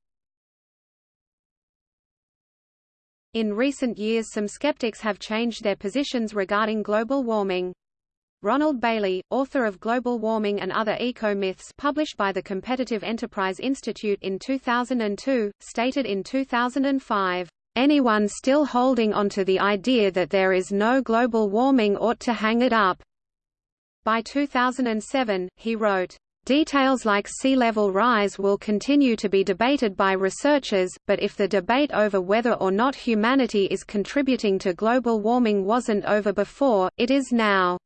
In recent years some skeptics have changed their positions regarding global warming. Ronald Bailey, author of Global Warming and Other Eco-Myths published by the Competitive Enterprise Institute in 2002, stated in 2005, "...anyone still holding onto the idea that there is no global warming ought to hang it up." By 2007, he wrote, Details like sea level rise will continue to be debated by researchers, but if the debate over whether or not humanity is contributing to global warming wasn't over before, it is now.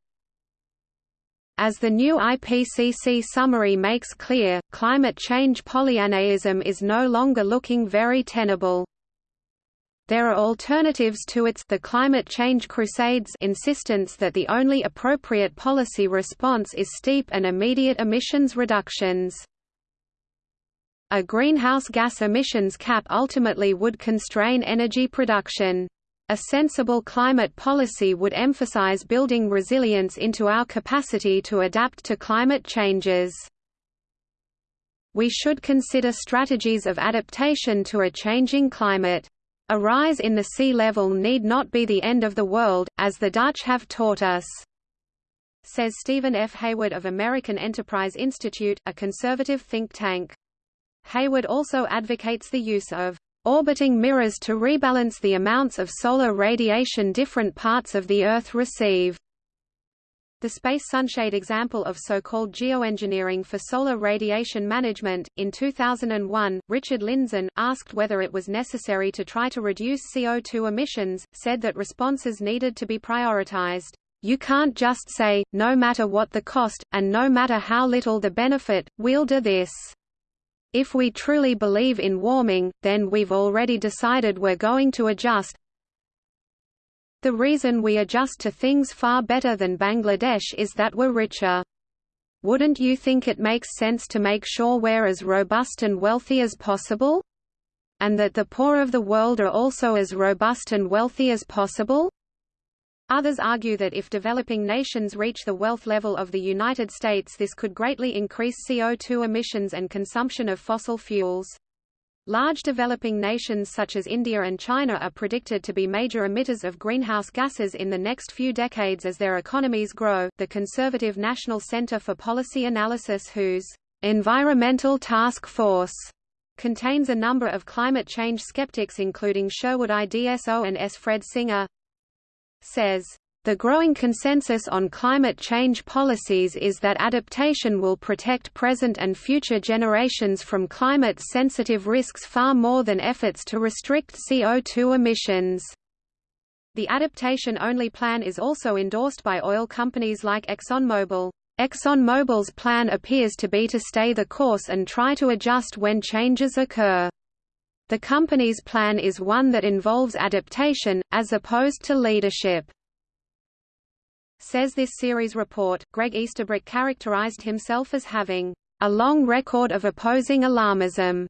As the new IPCC summary makes clear, climate change Pollyannaism is no longer looking very tenable. There are alternatives to its the climate change crusades insistence that the only appropriate policy response is steep and immediate emissions reductions. A greenhouse gas emissions cap ultimately would constrain energy production. A sensible climate policy would emphasize building resilience into our capacity to adapt to climate changes. We should consider strategies of adaptation to a changing climate. A rise in the sea level need not be the end of the world, as the Dutch have taught us. Says Stephen F. Hayward of American Enterprise Institute, a conservative think tank. Hayward also advocates the use of orbiting mirrors to rebalance the amounts of solar radiation different parts of the Earth receive. The Space Sunshade example of so-called geoengineering for solar radiation management. In 2001, Richard Lindzen, asked whether it was necessary to try to reduce CO2 emissions, said that responses needed to be prioritized. You can't just say, no matter what the cost, and no matter how little the benefit, we'll do this. If we truly believe in warming, then we've already decided we're going to adjust, the reason we adjust to things far better than Bangladesh is that we're richer. Wouldn't you think it makes sense to make sure we're as robust and wealthy as possible? And that the poor of the world are also as robust and wealthy as possible? Others argue that if developing nations reach the wealth level of the United States this could greatly increase CO2 emissions and consumption of fossil fuels. Large developing nations such as India and China are predicted to be major emitters of greenhouse gases in the next few decades as their economies grow. The conservative National Center for Policy Analysis, whose Environmental Task Force contains a number of climate change skeptics including Sherwood IDSO and S. Fred Singer, says, the growing consensus on climate change policies is that adaptation will protect present and future generations from climate-sensitive risks far more than efforts to restrict CO2 emissions. The adaptation-only plan is also endorsed by oil companies like ExxonMobil. ExxonMobil's plan appears to be to stay the course and try to adjust when changes occur. The company's plan is one that involves adaptation, as opposed to leadership. Says this Ceres report, Greg Easterbrook characterized himself as having a long record of opposing alarmism.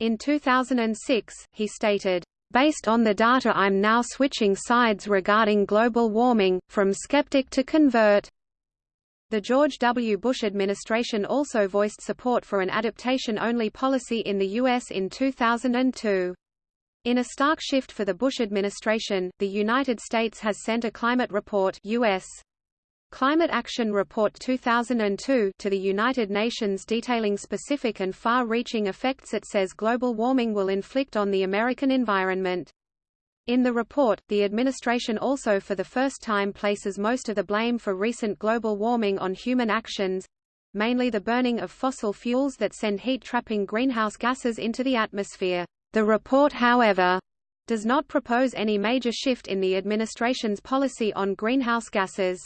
In 2006, he stated, Based on the data I'm now switching sides regarding global warming, from skeptic to convert. The George W. Bush administration also voiced support for an adaptation-only policy in the U.S. in 2002. In a stark shift for the Bush administration, the United States has sent a climate report US. Climate Action Report 2002 to the United Nations detailing specific and far-reaching effects it says global warming will inflict on the American environment. In the report, the administration also for the first time places most of the blame for recent global warming on human actions—mainly the burning of fossil fuels that send heat-trapping greenhouse gases into the atmosphere. The report however, does not propose any major shift in the administration's policy on greenhouse gases.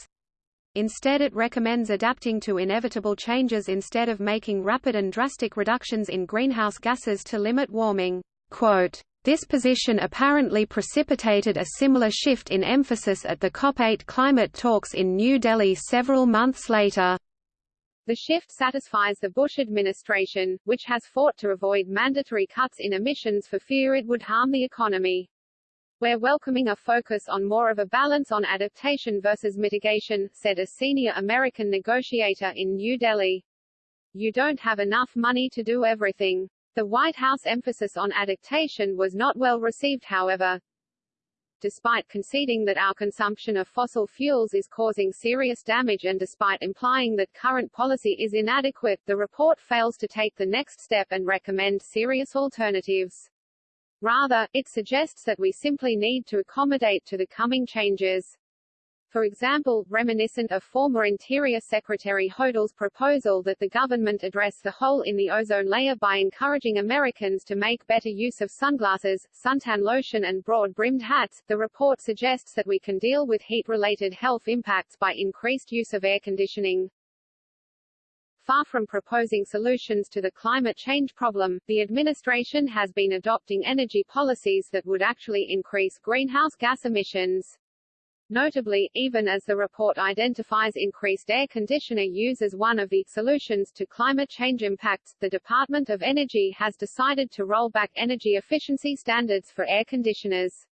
Instead it recommends adapting to inevitable changes instead of making rapid and drastic reductions in greenhouse gases to limit warming. Quote, this position apparently precipitated a similar shift in emphasis at the COP8 climate talks in New Delhi several months later. The shift satisfies the Bush administration, which has fought to avoid mandatory cuts in emissions for fear it would harm the economy. We're welcoming a focus on more of a balance on adaptation versus mitigation, said a senior American negotiator in New Delhi. You don't have enough money to do everything. The White House emphasis on adaptation was not well received however, despite conceding that our consumption of fossil fuels is causing serious damage and despite implying that current policy is inadequate, the report fails to take the next step and recommend serious alternatives. Rather, it suggests that we simply need to accommodate to the coming changes. For example, reminiscent of former Interior Secretary Hodel's proposal that the government address the hole in the ozone layer by encouraging Americans to make better use of sunglasses, suntan lotion and broad-brimmed hats, the report suggests that we can deal with heat-related health impacts by increased use of air conditioning. Far from proposing solutions to the climate change problem, the administration has been adopting energy policies that would actually increase greenhouse gas emissions. Notably, even as the report identifies increased air conditioner use as one of the solutions to climate change impacts, the Department of Energy has decided to roll back energy efficiency standards for air conditioners.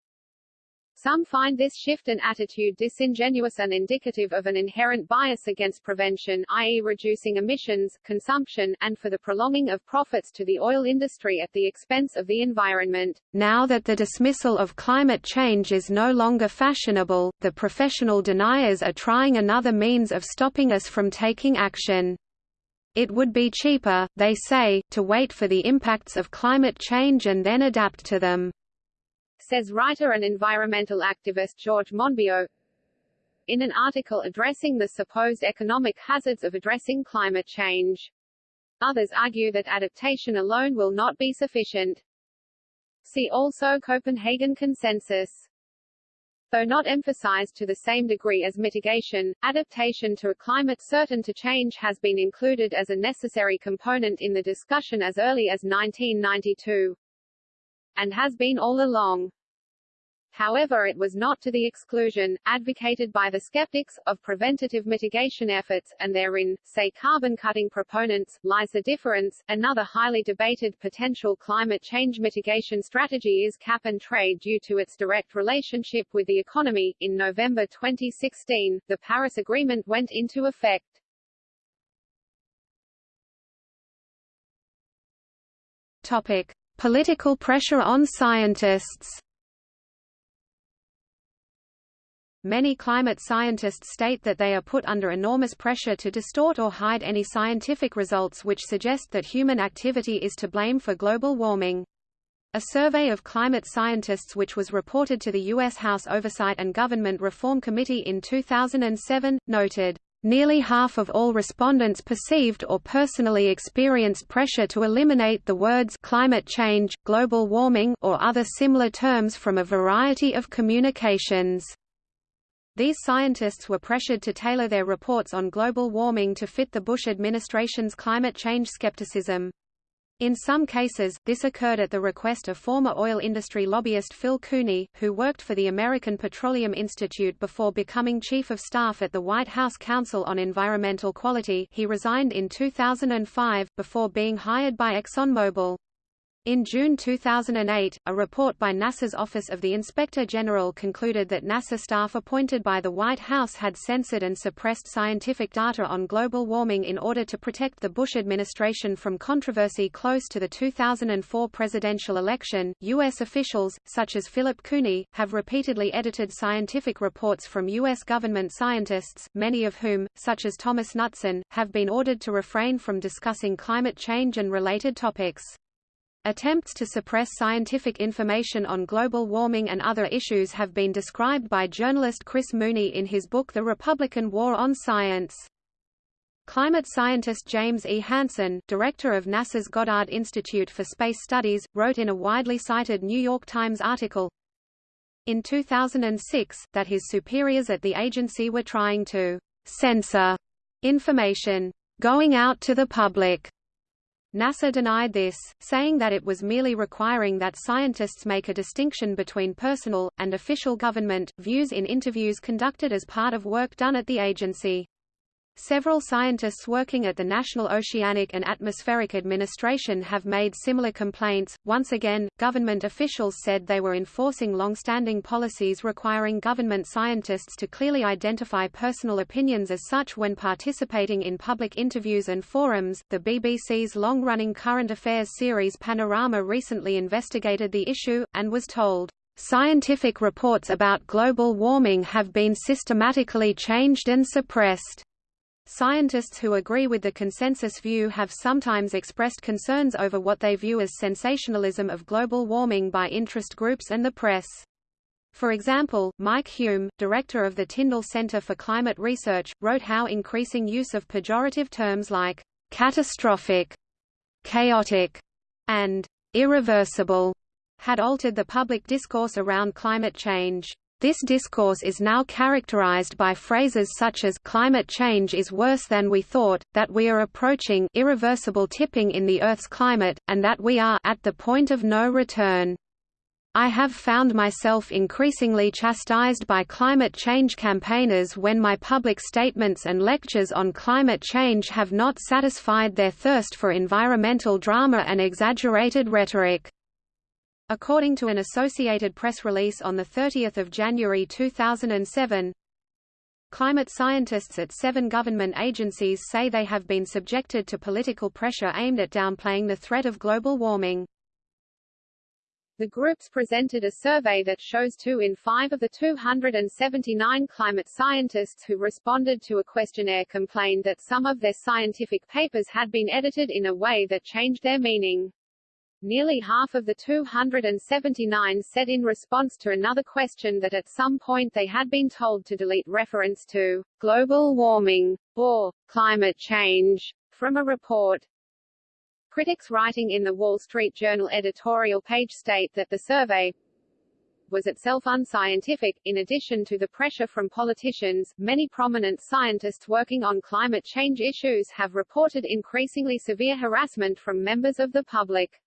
Some find this shift in attitude disingenuous and indicative of an inherent bias against prevention i.e. reducing emissions, consumption, and for the prolonging of profits to the oil industry at the expense of the environment. Now that the dismissal of climate change is no longer fashionable, the professional deniers are trying another means of stopping us from taking action. It would be cheaper, they say, to wait for the impacts of climate change and then adapt to them says writer and environmental activist George Monbiot. In an article addressing the supposed economic hazards of addressing climate change. Others argue that adaptation alone will not be sufficient. See also Copenhagen Consensus. Though not emphasized to the same degree as mitigation, adaptation to a climate certain to change has been included as a necessary component in the discussion as early as 1992 and has been all along. However it was not to the exclusion, advocated by the skeptics, of preventative mitigation efforts, and therein, say carbon-cutting proponents, lies the difference. Another highly debated potential climate change mitigation strategy is cap and trade due to its direct relationship with the economy. In November 2016, the Paris Agreement went into effect. Topic. Political pressure on scientists Many climate scientists state that they are put under enormous pressure to distort or hide any scientific results which suggest that human activity is to blame for global warming. A survey of climate scientists which was reported to the U.S. House Oversight and Government Reform Committee in 2007, noted, Nearly half of all respondents perceived or personally experienced pressure to eliminate the words climate change, global warming or other similar terms from a variety of communications. These scientists were pressured to tailor their reports on global warming to fit the Bush administration's climate change skepticism. In some cases, this occurred at the request of former oil industry lobbyist Phil Cooney, who worked for the American Petroleum Institute before becoming Chief of Staff at the White House Council on Environmental Quality he resigned in 2005, before being hired by ExxonMobil. In June 2008, a report by NASA's Office of the Inspector General concluded that NASA staff appointed by the White House had censored and suppressed scientific data on global warming in order to protect the Bush administration from controversy close to the 2004 presidential election. U.S. officials, such as Philip Cooney, have repeatedly edited scientific reports from U.S. government scientists, many of whom, such as Thomas Knutson, have been ordered to refrain from discussing climate change and related topics. Attempts to suppress scientific information on global warming and other issues have been described by journalist Chris Mooney in his book The Republican War on Science. Climate scientist James E. Hansen, director of NASA's Goddard Institute for Space Studies, wrote in a widely cited New York Times article in 2006, that his superiors at the agency were trying to censor information going out to the public NASA denied this, saying that it was merely requiring that scientists make a distinction between personal, and official government, views in interviews conducted as part of work done at the agency. Several scientists working at the National Oceanic and Atmospheric Administration have made similar complaints. Once again, government officials said they were enforcing long-standing policies requiring government scientists to clearly identify personal opinions as such when participating in public interviews and forums. The BBC's long-running current affairs series Panorama recently investigated the issue and was told Scientific reports about global warming have been systematically changed and suppressed. Scientists who agree with the consensus view have sometimes expressed concerns over what they view as sensationalism of global warming by interest groups and the press. For example, Mike Hulme, director of the Tyndall Center for Climate Research, wrote how increasing use of pejorative terms like catastrophic, chaotic, and irreversible had altered the public discourse around climate change. This discourse is now characterized by phrases such as climate change is worse than we thought, that we are approaching irreversible tipping in the Earth's climate, and that we are at the point of no return. I have found myself increasingly chastised by climate change campaigners when my public statements and lectures on climate change have not satisfied their thirst for environmental drama and exaggerated rhetoric. According to an Associated Press release on 30 January 2007, Climate scientists at seven government agencies say they have been subjected to political pressure aimed at downplaying the threat of global warming. The groups presented a survey that shows two in five of the 279 climate scientists who responded to a questionnaire complained that some of their scientific papers had been edited in a way that changed their meaning. Nearly half of the 279 said in response to another question that at some point they had been told to delete reference to global warming or climate change from a report. Critics writing in the Wall Street Journal editorial page state that the survey was itself unscientific. In addition to the pressure from politicians, many prominent scientists working on climate change issues have reported increasingly severe harassment from members of the public.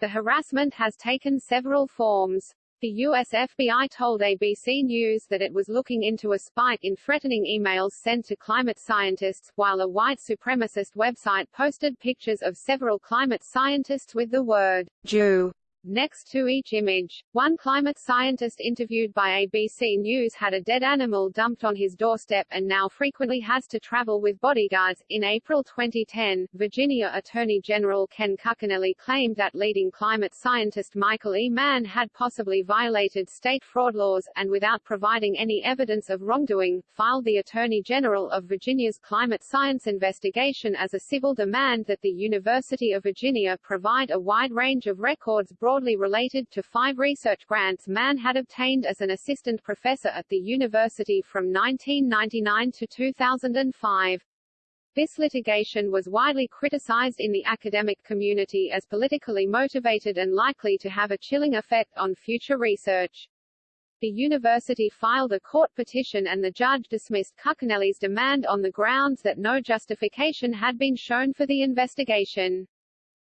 The harassment has taken several forms. The US FBI told ABC News that it was looking into a spike in threatening emails sent to climate scientists, while a white supremacist website posted pictures of several climate scientists with the word Jew Next to each image, one climate scientist interviewed by ABC News had a dead animal dumped on his doorstep and now frequently has to travel with bodyguards. In April 2010, Virginia Attorney General Ken Cuccinelli claimed that leading climate scientist Michael E. Mann had possibly violated state fraud laws, and without providing any evidence of wrongdoing, filed the Attorney General of Virginia's climate science investigation as a civil demand that the University of Virginia provide a wide range of records broadly related to five research grants Mann had obtained as an assistant professor at the university from 1999 to 2005. This litigation was widely criticized in the academic community as politically motivated and likely to have a chilling effect on future research. The university filed a court petition and the judge dismissed Cuccinelli's demand on the grounds that no justification had been shown for the investigation.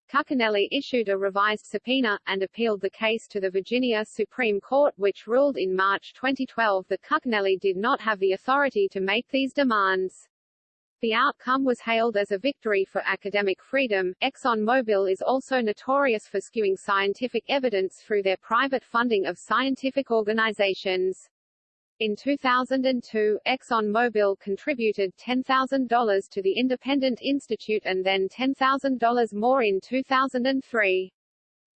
Cuccinelli issued a revised subpoena, and appealed the case to the Virginia Supreme Court which ruled in March 2012 that Cuccinelli did not have the authority to make these demands. The outcome was hailed as a victory for academic freedom. ExxonMobil is also notorious for skewing scientific evidence through their private funding of scientific organizations. In 2002, ExxonMobil contributed $10,000 to the Independent Institute and then $10,000 more in 2003.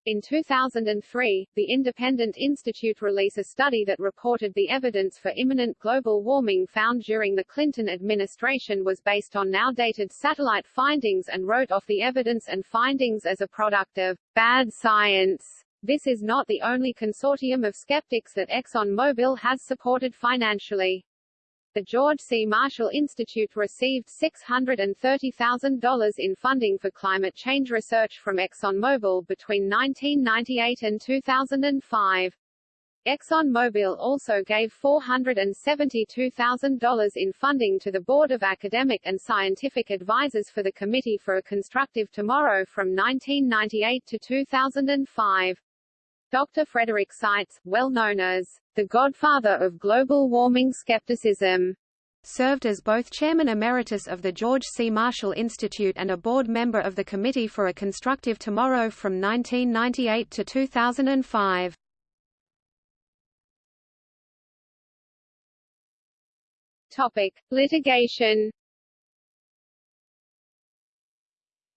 In 2003, the Independent Institute released a study that reported the evidence for imminent global warming found during the Clinton administration was based on now dated satellite findings and wrote off the evidence and findings as a product of bad science. This is not the only consortium of skeptics that ExxonMobil has supported financially. The George C. Marshall Institute received $630,000 in funding for climate change research from ExxonMobil between 1998 and 2005. ExxonMobil also gave $472,000 in funding to the Board of Academic and Scientific Advisors for the Committee for a Constructive Tomorrow from 1998 to 2005. Dr. Frederick Seitz, well known as the godfather of global warming skepticism, served as both chairman emeritus of the George C. Marshall Institute and a board member of the Committee for a Constructive Tomorrow from 1998 to 2005. Topic: Litigation.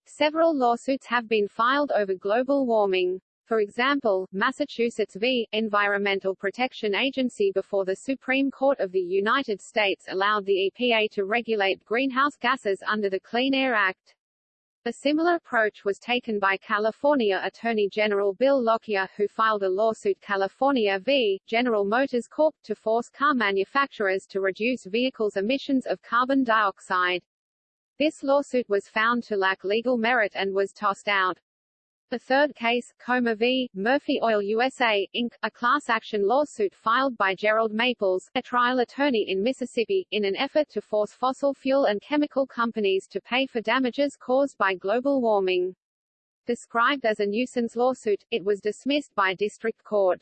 Several lawsuits have been filed over global warming. For example, Massachusetts v. Environmental Protection Agency before the Supreme Court of the United States allowed the EPA to regulate greenhouse gases under the Clean Air Act. A similar approach was taken by California Attorney General Bill Lockyer who filed a lawsuit California v. General Motors Corp. to force car manufacturers to reduce vehicles' emissions of carbon dioxide. This lawsuit was found to lack legal merit and was tossed out. The third case, Comer v. Murphy Oil USA, Inc., a class action lawsuit filed by Gerald Maples, a trial attorney in Mississippi, in an effort to force fossil fuel and chemical companies to pay for damages caused by global warming. Described as a nuisance lawsuit, it was dismissed by district court.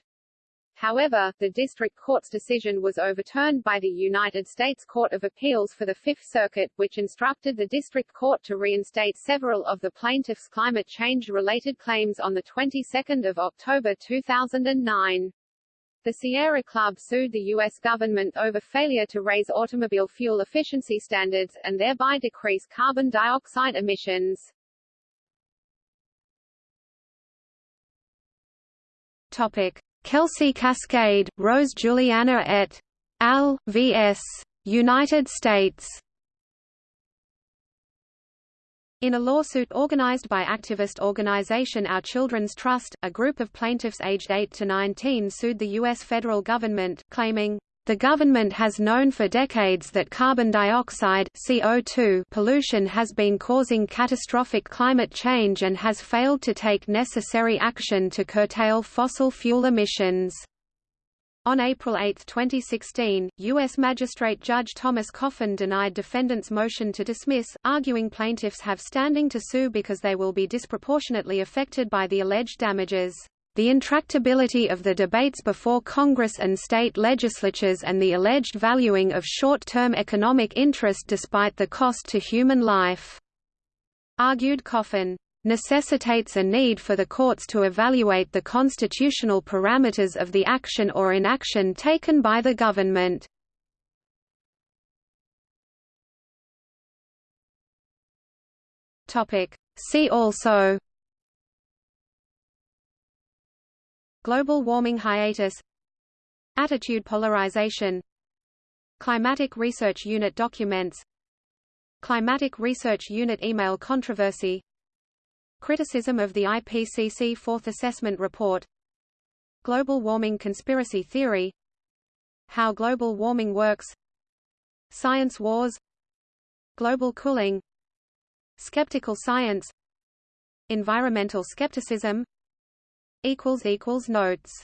However, the district court's decision was overturned by the United States Court of Appeals for the Fifth Circuit, which instructed the district court to reinstate several of the plaintiffs' climate change-related claims on the 22nd of October 2009. The Sierra Club sued the U.S. government over failure to raise automobile fuel efficiency standards, and thereby decrease carbon dioxide emissions. Topic. Kelsey Cascadia, Rose Juliana et al. vs. United States. In a lawsuit organized by activist organization Our Children's Trust, a group of plaintiffs aged 8 to 19 sued the U.S. federal government, claiming, the government has known for decades that carbon dioxide CO2 pollution has been causing catastrophic climate change and has failed to take necessary action to curtail fossil fuel emissions. On April 8, 2016, U.S. Magistrate Judge Thomas Coffin denied defendants' motion to dismiss, arguing plaintiffs have standing to sue because they will be disproportionately affected by the alleged damages the intractability of the debates before Congress and state legislatures and the alleged valuing of short-term economic interest despite the cost to human life," argued Coffin. necessitates a need for the courts to evaluate the constitutional parameters of the action or inaction taken by the government. See also Global warming hiatus Attitude polarization Climatic Research Unit documents Climatic Research Unit email controversy Criticism of the IPCC Fourth Assessment Report Global warming conspiracy theory How global warming works Science wars Global cooling Skeptical science Environmental skepticism Notes